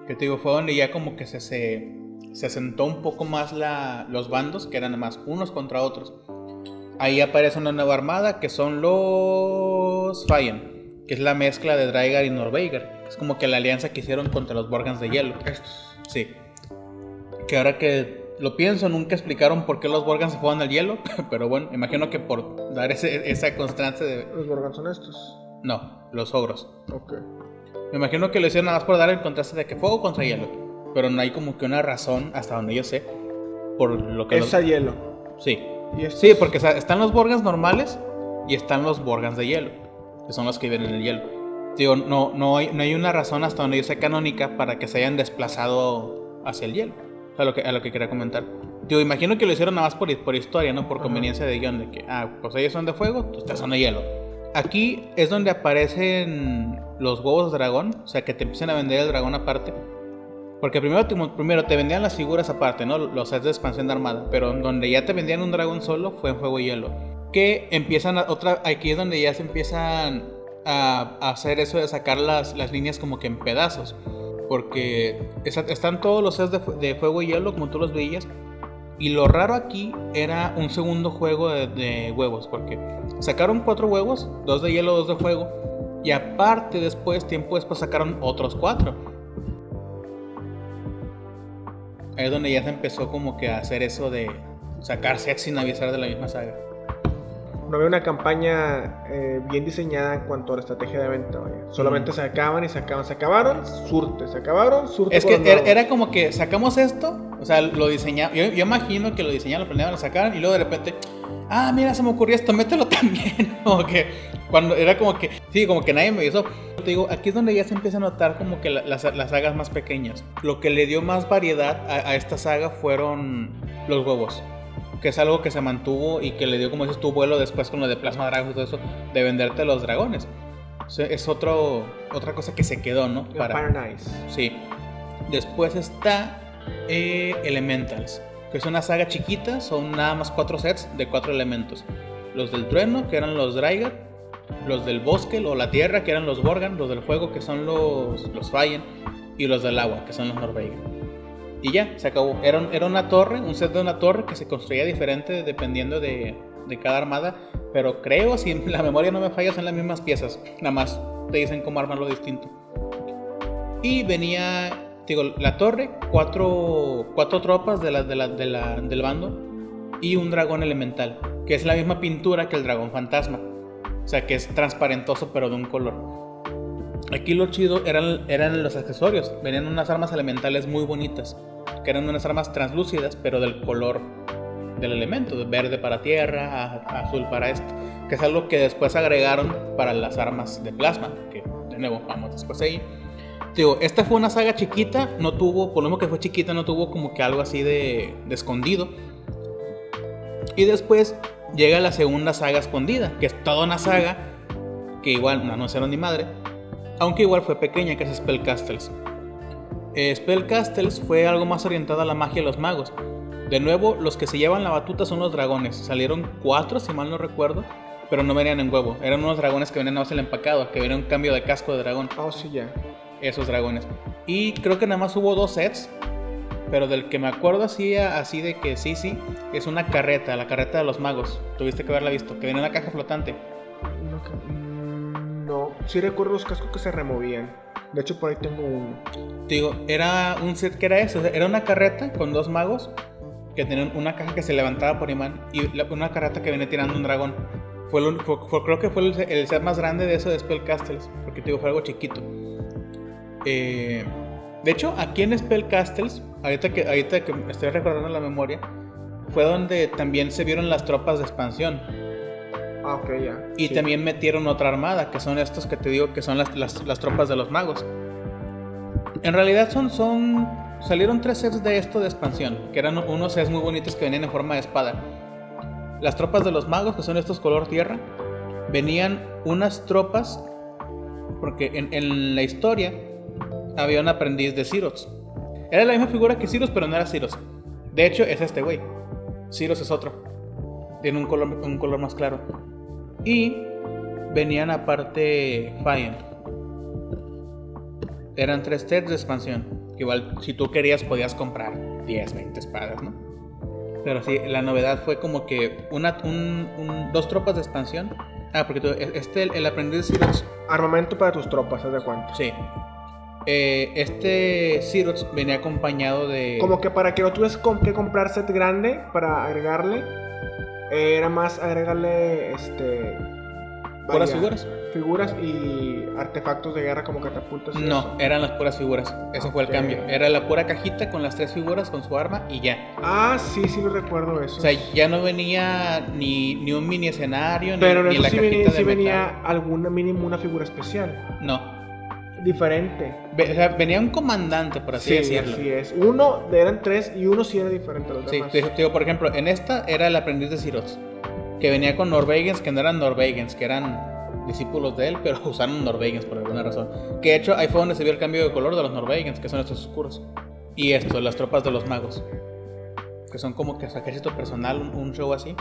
Que te digo, fue donde ya como que se, se, se asentó un poco más la, los bandos, que eran más unos contra otros. Ahí aparece una nueva armada que son los Fayen, que es la mezcla de Drygar y Norveigar. Es como que la alianza que hicieron contra los Borgans de hielo. Estos. Sí. Que ahora que lo pienso, nunca explicaron por qué los Borgans se juegan al hielo, pero bueno, imagino que por dar ese, esa constancia de... ¿Los Borgans son estos? No, los ogros. Ok. Me imagino que lo hicieron nada más por dar el contraste de que fuego contra hielo. Pero no hay como que una razón, hasta donde yo sé, por lo que... Es a hielo. Sí. Sí, porque están los Borgans normales y están los Borgans de hielo, que son los que viven en el hielo. Digo, no, no, hay, no hay una razón hasta donde yo sé canónica para que se hayan desplazado hacia el hielo. Sea, lo que, a lo que quería comentar. Digo, imagino que lo hicieron nada más por, por historia, ¿no? Por conveniencia de guion, de que, ah, pues ellos son de fuego, pues ustedes son de hielo. Aquí es donde aparecen los huevos de dragón, o sea, que te empiezan a vender el dragón aparte. Porque primero te, primero te vendían las figuras aparte, ¿no? Los sets de expansión de armada. Pero donde ya te vendían un dragón solo fue en fuego y hielo. Que empiezan a, otra. Aquí es donde ya se empiezan a, hacer eso de sacar las, las, líneas como que en pedazos. Porque están todos los sets de, fuego y hielo, como tú los veías. Y lo raro aquí era un segundo juego de, huevos, porque sacaron cuatro huevos, dos de hielo, dos de fuego, y aparte después, tiempo después, sacaron otros cuatro. Ahí es donde ya se empezó como que a hacer eso de sacar sets sin avisar de la misma saga no había una campaña eh, bien diseñada en cuanto a la estrategia de venta, Solamente se acaban y se acaban. Se acabaron, surte, se acabaron, surte. Es que era, como que sacamos esto, o sea, lo diseñamos. Yo, imagino que lo diseñaron, lo planeaban, lo sacaron y luego de repente, ah, mira, se me ocurrió esto, mételo también. como que cuando era como que, sí, como que nadie me hizo. Te digo, aquí es donde ya se empieza a notar como que las, sagas más pequeñas. Lo que le dio más variedad a esta saga fueron los huevos que es algo que se mantuvo y que le dio, como dices tu vuelo después con lo de Plasma Dragon y todo eso, de venderte los dragones. es otro, otra cosa que se quedó, ¿no? Para, nice. Sí. Después está eh, Elementals, que es una saga chiquita, son nada más cuatro sets de cuatro elementos. Los del trueno, que eran los Drygar, los del bosque o la tierra, que eran los Borgan, los del fuego, que son los, los Fallen, y los del agua, que son los Norveigan. Y ya, se acabó. Era, era una torre, un set de una torre que se construía diferente dependiendo de, de cada armada. Pero creo, si la memoria no me falla, son las mismas piezas. Nada más te dicen cómo armarlo distinto. Y venía, digo, la torre, cuatro, cuatro tropas de de la, del bando y un dragón elemental, que es la misma pintura que el dragón fantasma. O sea, que es transparentoso pero de un color. Aquí lo chido eran, eran los accesorios. Venían unas armas elementales muy bonitas. Que eran unas armas translúcidas, pero del color del elemento. De verde para tierra, azul para esto. Que es algo que después agregaron para las armas de plasma. Que de nuevo, vamos después ahí. Digo, esta fue una saga chiquita. No tuvo, por lo menos que fue chiquita, no tuvo como que algo así de, de escondido. Y después llega la segunda saga escondida. Que es toda una saga. Que igual no anunciaron ni madre aunque igual fue pequeña, que es Spellcastles. Eh, Spellcastles fue algo más orientado a la magia de los magos. De nuevo, los que se llevan la batuta son los dragones. Salieron cuatro, si mal no recuerdo, pero no venían en huevo. Eran unos dragones que venían a el empacado, que venían un cambio de casco de dragón. Oh, sí, ya. Esos dragones. Y creo que nada más hubo dos sets, pero del que me acuerdo así, así de que sí, sí, es una carreta, la carreta de los magos. Tuviste que haberla visto, que viene en una caja flotante. No, sí recuerdo los cascos que se removían. De hecho, por ahí tengo uno. Digo, era un set que era eso. Era una carreta con dos magos que tenían una caja que se levantaba por imán y una carreta que venía tirando un dragón. Fue, creo que fue el, set más grande de eso de Spellcastles, porque digo, fue algo chiquito. Eh, de hecho, aquí en Spellcastles, ahorita que, ahorita que estoy recordando la memoria, fue donde también se vieron las tropas de expansión. Ah, ok, ya. Y también metieron otra armada, que son estos que te digo que son las, las, tropas de los magos. En realidad son, son... Salieron tres sets de esto de expansión, que eran unos sets muy bonitos que venían en forma de espada. las tropas de los magos, que son estos color tierra, venían unas tropas, porque en, en la historia había un aprendiz de Ciros. Era la misma figura que Ciros, pero no era Ciros. De hecho, es este güey. Ciros es otro. Tiene un color, un color más claro. Y venían aparte Fire. Eran tres sets de expansión. Igual, si tú querías, podías comprar 10, 20 espadas, ¿no? Pero sí, la novedad fue como que una, un, un- dos tropas de expansión. Ah, porque tú- este, el, el aprendiz de Cirox, Armamento para tus tropas, ¿haz de cuenta? sí. Eh, este Cirox venía acompañado de. Como que para que no tuvieras que comprar set grande para agregarle, eh, era más agregarle este. puras figuras. Figuras y artefactos de guerra como catapultas. y No, eso. eran las puras figuras. Ese fue el cambio. Era la pura cajita con las tres figuras, con su arma y ya. Ah, sí, sí lo recuerdo eso. O sea, ya no venía ni, ni un mini escenario, ni, Pero ni eso la sí, cajita venía, de sí metal. venía alguna mínimo una figura especial. No. Diferente. Ve- o sea, venía un comandante, por así sí, decirlo. así es. Uno eran tres y uno sí era diferente a los Sí, demás. te digo, te digo, por ejemplo, en esta era el aprendiz de Sirots, que venía con Norvegians, que no eran Norvegians, que eran discípulos de él, pero usaron Norvegians por alguna razón. Que de hecho ahí fue donde se vio el cambio de color de los Norvegians, que son estos oscuros. Y esto, las tropas de los magos, que son como que su ejército personal, un, un show así.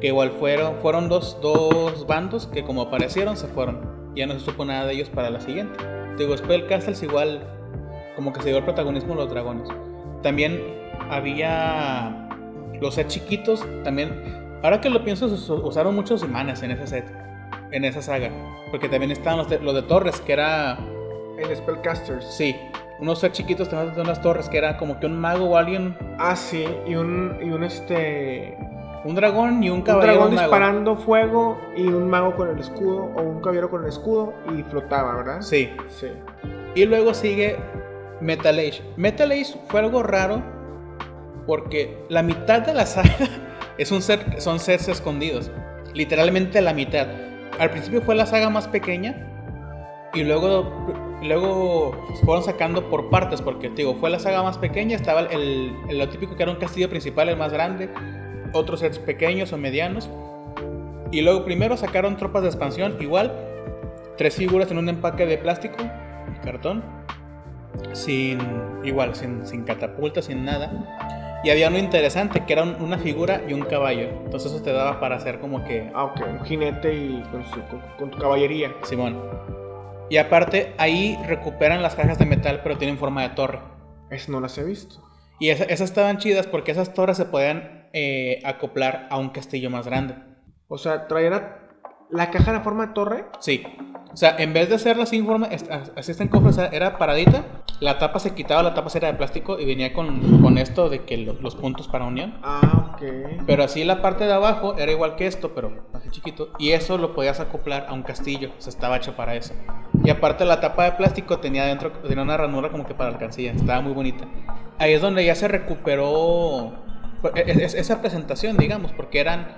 Que igual fueron, fueron dos, dos bandos que como aparecieron se fueron. Ya no se supo nada de ellos para la siguiente. Te digo, Spellcastles igual como que se dio el protagonismo a los dragones. También había los sets chiquitos, también. Ahora que lo pienso, usaron muchos imanes en ese set, en esa saga. Porque también estaban los de, los de torres, que era. En Spellcasters. Sí, unos sets chiquitos también de unas torres, que era como que un mago o alguien. Ah, sí. Y un, y un este. Un dragón y un Un caballero dragón mago. disparando fuego y un mago con el escudo o un caballero con el escudo y flotaba, ¿verdad? Sí. Sí. Y luego sigue Metal Age. Metal Age fue algo raro porque la mitad de la saga es un set, son sets escondidos. Literalmente la mitad. Al principio fue la saga más pequeña y luego, luego fueron sacando por partes porque digo, fue la saga más pequeña, estaba el, el- lo típico que era un castillo principal, el más grande, otros sets pequeños o medianos. Y luego primero sacaron tropas de expansión, igual, tres figuras en un empaque de plástico, cartón, sin igual, sin, sin catapulta, sin nada. Y había uno interesante que era un- una figura y un caballo. Entonces eso te daba para hacer como que Ah, ok. Un jinete y con, su, con, con tu caballería. Simón. Y aparte ahí recuperan las cajas de metal, pero tienen forma de torre. Eso no las he visto. Y esa- esas estaban chidas porque esas torres se podían eh, acoplar a un castillo más grande. O sea, a- la caja en forma de torre. Sí. O sea, en vez de hacerla sin forma, est- así está en cofre, o sea, era paradita. La tapa se quitaba, la tapa era de plástico y venía con, con esto de que lo- los puntos para unión. Ah, ok. Pero así la parte de abajo era igual que esto, pero así chiquito. Y eso lo podías acoplar a un castillo. O sea, estaba hecho para eso. Y aparte la tapa de plástico tenía dentro tenía una ranura como que para alcancía. Estaba muy bonita. Ahí es donde ya se recuperó esa presentación, digamos, porque eran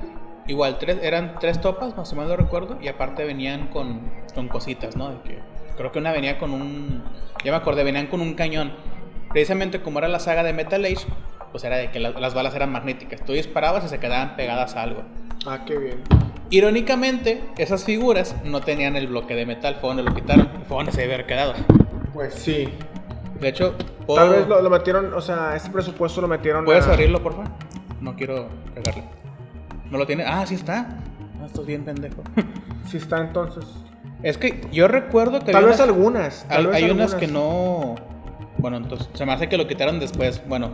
igual tres, eran tres topas, más o menos lo recuerdo, y aparte venían con, con cositas, ¿no? De que, creo que una venía con un, ya me acordé, venían con un cañón. Precisamente como era la saga de Metal Age, pues era de que la- las balas eran magnéticas. Tú disparabas y se quedaban pegadas a algo. Ah, qué bien. Irónicamente, esas figuras no tenían el bloque de metal, fue donde lo quitaron, fue donde se debe haber quedado. Pues sí. De hecho, puedo- Tal vez lo, lo metieron, o sea, ese presupuesto lo metieron. ¿puedes a- abrirlo, por favor? No quiero cagarle. ¿No lo tiene? Ah, sí está. Ah, esto es bien pendejo. Sí está entonces. es que yo recuerdo que Tal había vez unas- algunas. Tal hay, vez hay unas que no. Bueno, entonces se me hace que lo quitaron después. Bueno,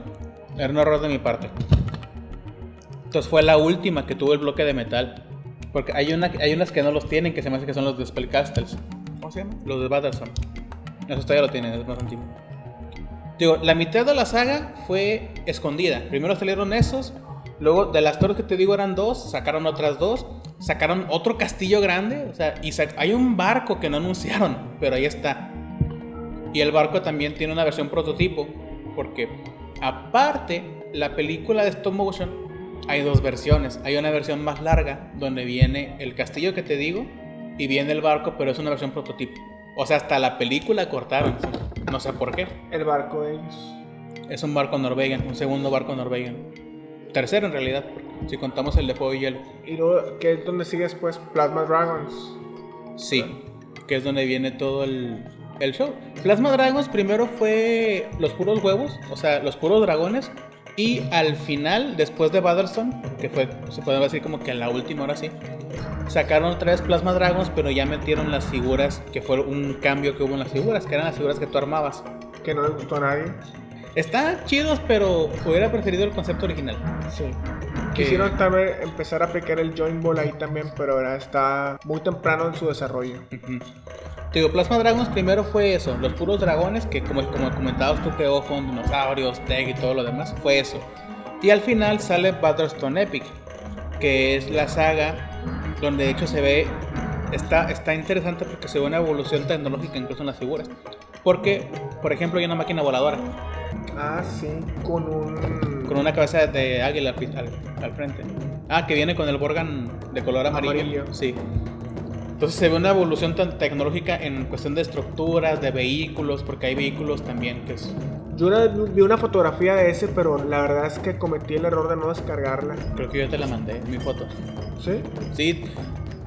era un error de mi parte. Entonces fue la última que tuvo el bloque de metal. Porque hay, una, hay unas que no los tienen, que se me hace que son los de Spellcastles. ¿Cómo se llama? Los de Battlestorm. Eso todavía lo tienen, es más antiguo. Digo, la mitad de la saga fue escondida. Primero salieron esos. Luego, de las torres que te digo eran dos, sacaron otras dos. Sacaron otro castillo grande. O sea, y hay un barco que no anunciaron, pero ahí está. Y el barco también tiene una versión prototipo. Porque, aparte, la película de stop motion, hay dos versiones. Hay una versión más larga, donde viene el castillo que te digo, y viene el barco, pero es una versión prototipo. O sea, hasta la película cortaron. No sé por qué. El barco de ellos. Es un barco Norwegian, un segundo barco Norwegian. Tercero en realidad, Si contamos el de Fuego y Hielo. ¿Y luego qué es donde sigue después? Plasma Dragons. Sí, que es donde viene todo el, el show. Plasma Dragons primero fue los puros huevos, o sea, los puros dragones. Y al final, después de Battlestone, que fue, se puede decir como que la última hora sí, sacaron otra vez Plasma Dragons, pero ya metieron las figuras, que fue un cambio que hubo en las figuras, que eran las figuras que tú armabas. Que no le gustó a nadie. Están chidos, pero hubiera preferido el concepto original. Sí. Quisieron tal vez empezar a aplicar el Joint Ball ahí también, pero ahora está muy temprano en su desarrollo. Te digo, Plasma Dragons primero fue eso, los puros dragones, que como, como comentabas tú, que ojo, dinosaurios, Teg y todo lo demás, fue eso. Y al final sale Battlestone Epic, que es la saga donde de hecho se ve, está, está interesante porque se ve una evolución tecnológica incluso en las figuras. Porque, por ejemplo, hay una máquina voladora Ah, sí, con un... con una cabeza de águila al, al frente. Ah, que viene con el Borgan de color amarillo. Amarillo. Sí. Entonces se ve una evolución tan tecnológica en cuestión de estructuras, de vehículos, porque hay vehículos también que es... Yo una- vi una fotografía de ese, pero la verdad es que cometí el error de no descargarla. Creo que yo te la mandé, mi foto. ¿Sí? Sí.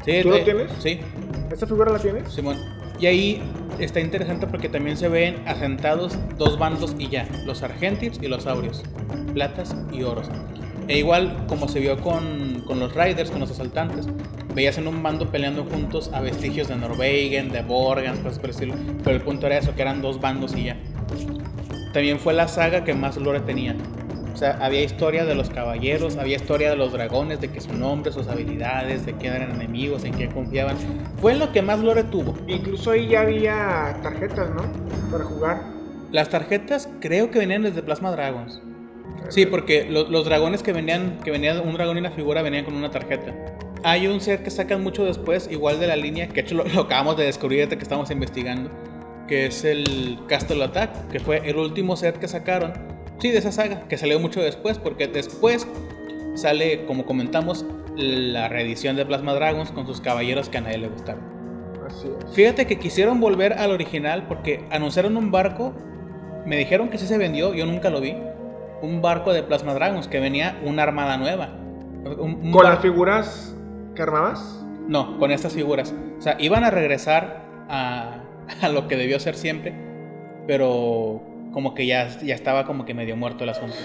sí ¿Tú lo tienes? Sí, ¿Esta figura la tienes? Simón. Y ahí está interesante porque también se ven asentados dos bandos y ya, los argentics y los aurios, platas y oros. E igual como se vio con, con los riders, con los asaltantes, veías en un bando peleando juntos a vestigios de Norwegen, de Borgan, cosas por el estilo. Pero el punto era eso, que eran dos bandos y ya. También fue la saga que más lore tenía. O sea, había historia de los caballeros, había historia de los dragones, de que su nombre, sus habilidades, de quién eran enemigos, en quién confiaban. Fue en lo que más lore tuvo. Incluso ahí ya había tarjetas, ¿no? Para jugar. Las tarjetas creo que venían desde Plasma Dragons. Sí, porque lo- los dragones que venían, que venían un dragón y una figura venían con una tarjeta. Hay un set que sacan mucho después, igual de la línea, que de hecho lo, lo acabamos de descubrir que estamos investigando, que es el Castle Attack, que fue el último set que sacaron. Sí, de esa saga, que salió mucho después, porque después sale, como comentamos, la reedición de Plasma Dragons con sus caballeros que a nadie le gustaron. Así es. Fíjate que quisieron volver al original porque anunciaron un barco. Me dijeron que sí se vendió, yo nunca lo vi. Un barco de Plasma Dragons que venía una armada nueva. Un- un ¿Con las figuras que armabas? No, con estas figuras. O sea, iban a regresar a, a lo que debió ser siempre, pero como que ya, ya estaba como que medio muerto el asunto.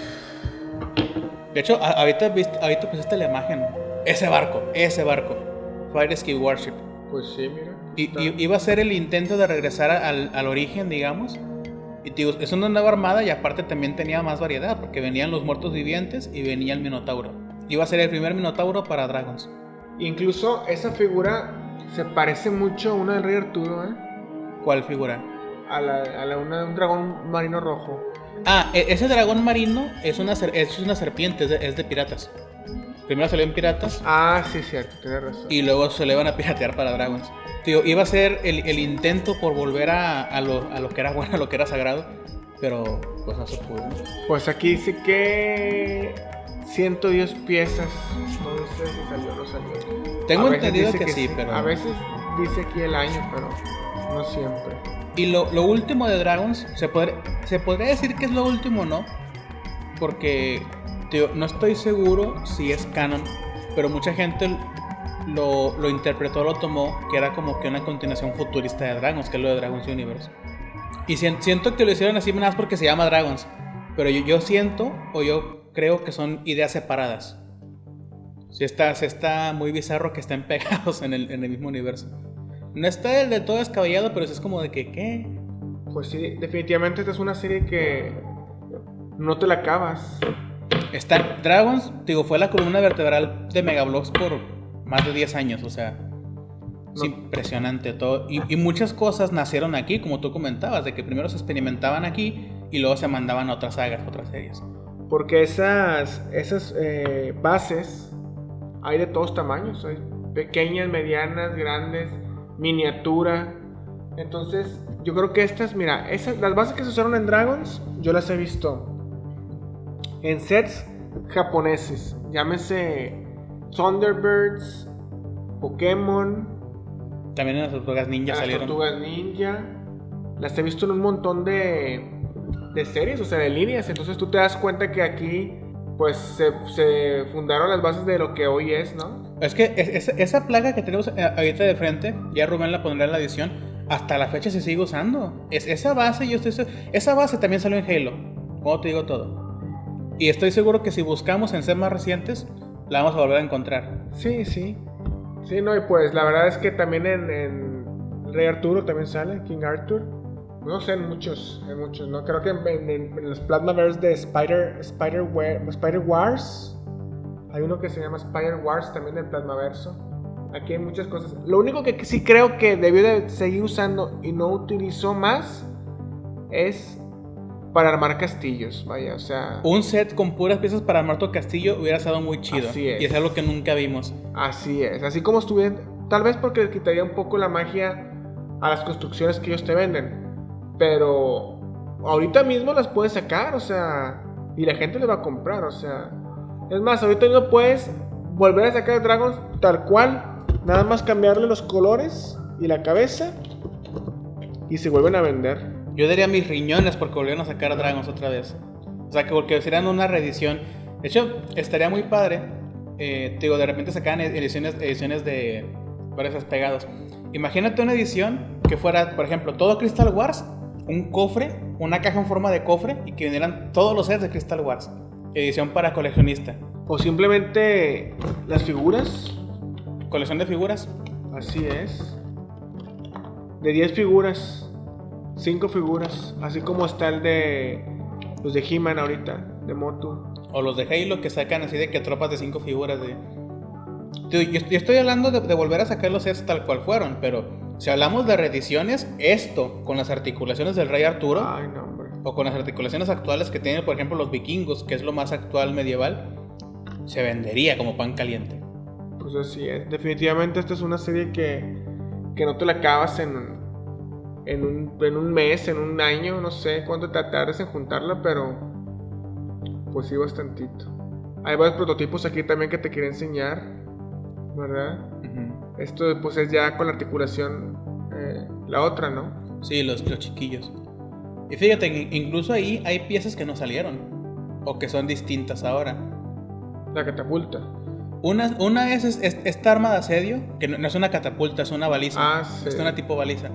De hecho, ahorita, ahorita pusiste la imagen. Ese barco, ese barco. Fire Ski Warship. Pues sí, mira. Y, iba a ser el intento de regresar al, al origen, digamos. Y digo, es una nueva armada y aparte también tenía más variedad, porque venían los muertos vivientes y venía el Minotauro. Iba a ser el primer Minotauro para Dragons. Incluso esa figura se parece mucho a una del Rey Arturo, ¿eh? ¿Cuál figura? A la, a la una de un dragón marino rojo. Ah, e- ese dragón marino es una, es una serpiente, es de, es de piratas. Primero salió en piratas Ah, sí, cierto, tienes razón. y luego se le van a piratear para Dragons. Tío, iba a ser el, el intento por volver a, a lo, a lo que era bueno, a lo que era sagrado, pero pues no se pudo. Pues aquí dice que 110 piezas. No sé si salió o no salió. Tengo entendido dice que, sí, pero... A veces dice aquí el año, pero no siempre. Y lo, lo último de Dragons, se, se podría decir que es lo último, ¿no? Porque, no estoy seguro si es canon, pero mucha gente lo, lo interpretó, lo tomó, que era como que una continuación futurista de Dragons, que es lo de Dragons Universe. Y sien- siento que lo hicieron así más porque se llama Dragons, pero yo, siento, o yo creo que son ideas separadas. Sí está, está muy bizarro que estén pegados en el, en el mismo universo. No está el de todo descabellado, pero sí es como de que, ¿qué? Pues sí, definitivamente esta es una serie que no te la acabas. Está Dragons, digo, fue la columna vertebral de Megablocks por más de 10 años, o sea, es impresionante todo. Y, y muchas cosas nacieron aquí, como tú comentabas, de que primero se experimentaban aquí y luego se mandaban a otras sagas, otras series. Porque esas, esas eh, bases hay de todos tamaños. Hay pequeñas, medianas, grandes, miniatura. Entonces, yo creo que estas, mira, esas, las bases que se usaron en Dragons, yo las he visto en sets japoneses. Llámese Thunderbirds, Pokémon, También en las tortugas ninja las salieron. Tortugas Ninja. Las he visto en un montón de, de series, o sea, de líneas. Entonces tú te das cuenta que aquí pues se, se fundaron las bases de lo que hoy es, ¿no? Es que es- es- esa placa que tenemos eh, ahorita de frente, ya Rubén la pondrá en la edición, hasta la fecha se sigue usando. Es, esa base, yo estoy esa base también salió en Halo, como te digo todo. Y estoy seguro que si buscamos en sets más recientes, la vamos a volver a encontrar. Sí, sí. Sí, no, y pues la verdad es que también en, en Rey Arturo también sale, King Arthur. No sé, en muchos, en muchos, ¿no? Creo que en, en- en los Plasmaverse de Spider, Spider Wars, hay uno que se llama Spider Wars también del Plasmaverso. Aquí hay muchas cosas. Lo único que sí creo que debió de seguir usando y no utilizó más es para armar castillos, vaya, o sea... Un set con puras piezas para armar tu castillo hubiera estado muy chido. Así es. Y es algo que nunca vimos. Así es, así como estuviera, tal vez porque le quitaría un poco la magia a las construcciones que ellos te venden, pero ahorita mismo las puedes sacar, o sea, y la gente le va a comprar, o sea, es más, ahorita mismo puedes volver a sacar Dragons tal cual, nada más cambiarle los colores y la cabeza y se vuelven a vender. Yo daría mis riñones porque volvieron a sacar Dragons otra vez. O sea, que porque serían una reedición. De hecho, estaría muy padre. eh, te digo, de repente sacaban ediciones, ediciones de varios pegados. Imagínate una edición que fuera, por ejemplo, todo Crystal Wars, un cofre, una caja en forma de cofre y que vinieran todos los sets de Crystal Wars. Edición para coleccionista. O simplemente las figuras, Colección de figuras. Así es. De 10 figuras, 5 figuras, así como está el de los de He-Man ahorita, de Motu. O los de Halo que sacan así de que tropas de cinco figuras de... Yo, yo estoy hablando de, de volver a sacar los sets tal cual fueron, pero si hablamos de reediciones, esto con las articulaciones del Rey Arturo Ay, no, hombre. O con las articulaciones actuales que tienen, por ejemplo, los vikingos, que es lo más actual medieval, se vendería como pan caliente. Pues así es. Definitivamente esta es una serie que, que no te la acabas en, en, un, en un mes, en un año, no sé cuánto te tardes en juntarla, pero pues sí bastantito. Hay varios prototipos aquí también que te quería enseñar, ¿verdad? Esto pues es ya con la articulación, eh, la otra, ¿no? Sí, los, los chiquillos. Y fíjate, que incluso ahí hay piezas que no salieron, o que son distintas ahora. La catapulta. Una, una es, es- es- esta arma de asedio, que no, no es una catapulta, es una baliza. Ah, sí. Es una tipo baliza.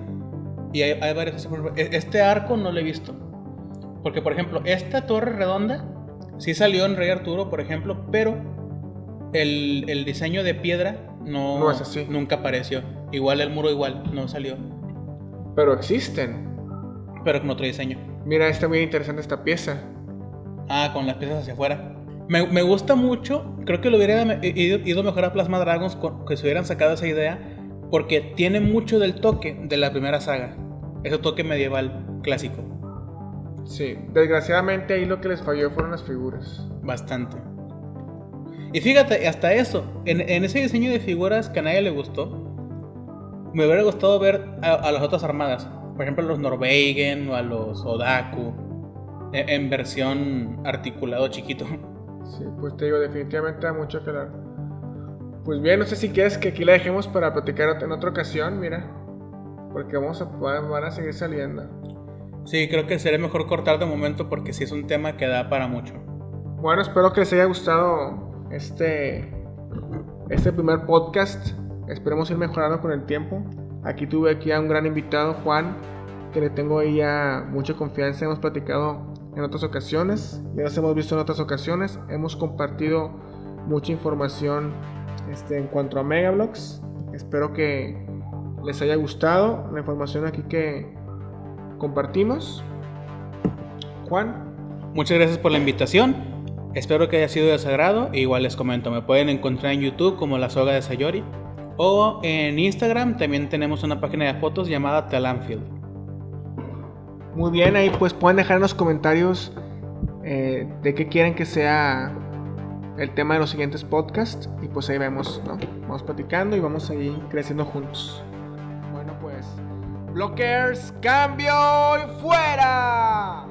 Y hay, hay varias. e- Este arco no lo he visto. Porque, por ejemplo, esta torre redonda sí salió en Rey Arturo, por ejemplo, pero el, el diseño de piedra no, No es así. nunca apareció. Igual el muro, igual, no salió. Pero existen. Pero con otro diseño. Mira, está muy interesante esta pieza. Ah, con las piezas hacia afuera. Me, me gusta mucho. Creo que lo hubiera ido, ido mejor a Plasma Dragons con- que se hubieran sacado esa idea. Porque tiene mucho del toque de la primera saga. Ese toque medieval clásico. Sí. Desgraciadamente ahí lo que les falló fueron las figuras. Bastante. Y fíjate, hasta eso. En, en ese diseño de figuras que a nadie le gustó. Me hubiera gustado ver a, a las otras armadas. Por ejemplo, a los Norwegen o a los Odaku. En, en versión articulado chiquito. Sí, pues te digo, definitivamente da mucho que hablar. Pues bien, no sé si quieres que aquí la dejemos para platicar en otra ocasión, mira. Porque vamos a, van a seguir saliendo. Sí, creo que sería mejor cortar de momento porque sí es un tema que da para mucho. Bueno, espero que les haya gustado este, este primer podcast. Esperemos ir mejorando con el tiempo. Aquí tuve aquí a un gran invitado, Juan, que le tengo ya mucha confianza. Hemos platicado en otras ocasiones, ya nos hemos visto en otras ocasiones. Hemos compartido mucha información este, en cuanto a Megablogs. Espero que les haya gustado la información aquí que compartimos. Juan, Muchas gracias por la invitación. Espero que haya sido de igual les comento, me pueden encontrar en YouTube como La Soga de Sayori. O en Instagram también tenemos una página de fotos llamada Talanfield. Muy bien, ahí pues pueden dejar en los comentarios eh, de qué quieren que sea el tema de los siguientes podcasts. Y pues ahí vemos, ¿no? Vamos platicando y vamos a ir creciendo juntos. Bueno, pues. Blockers, cambio y fuera.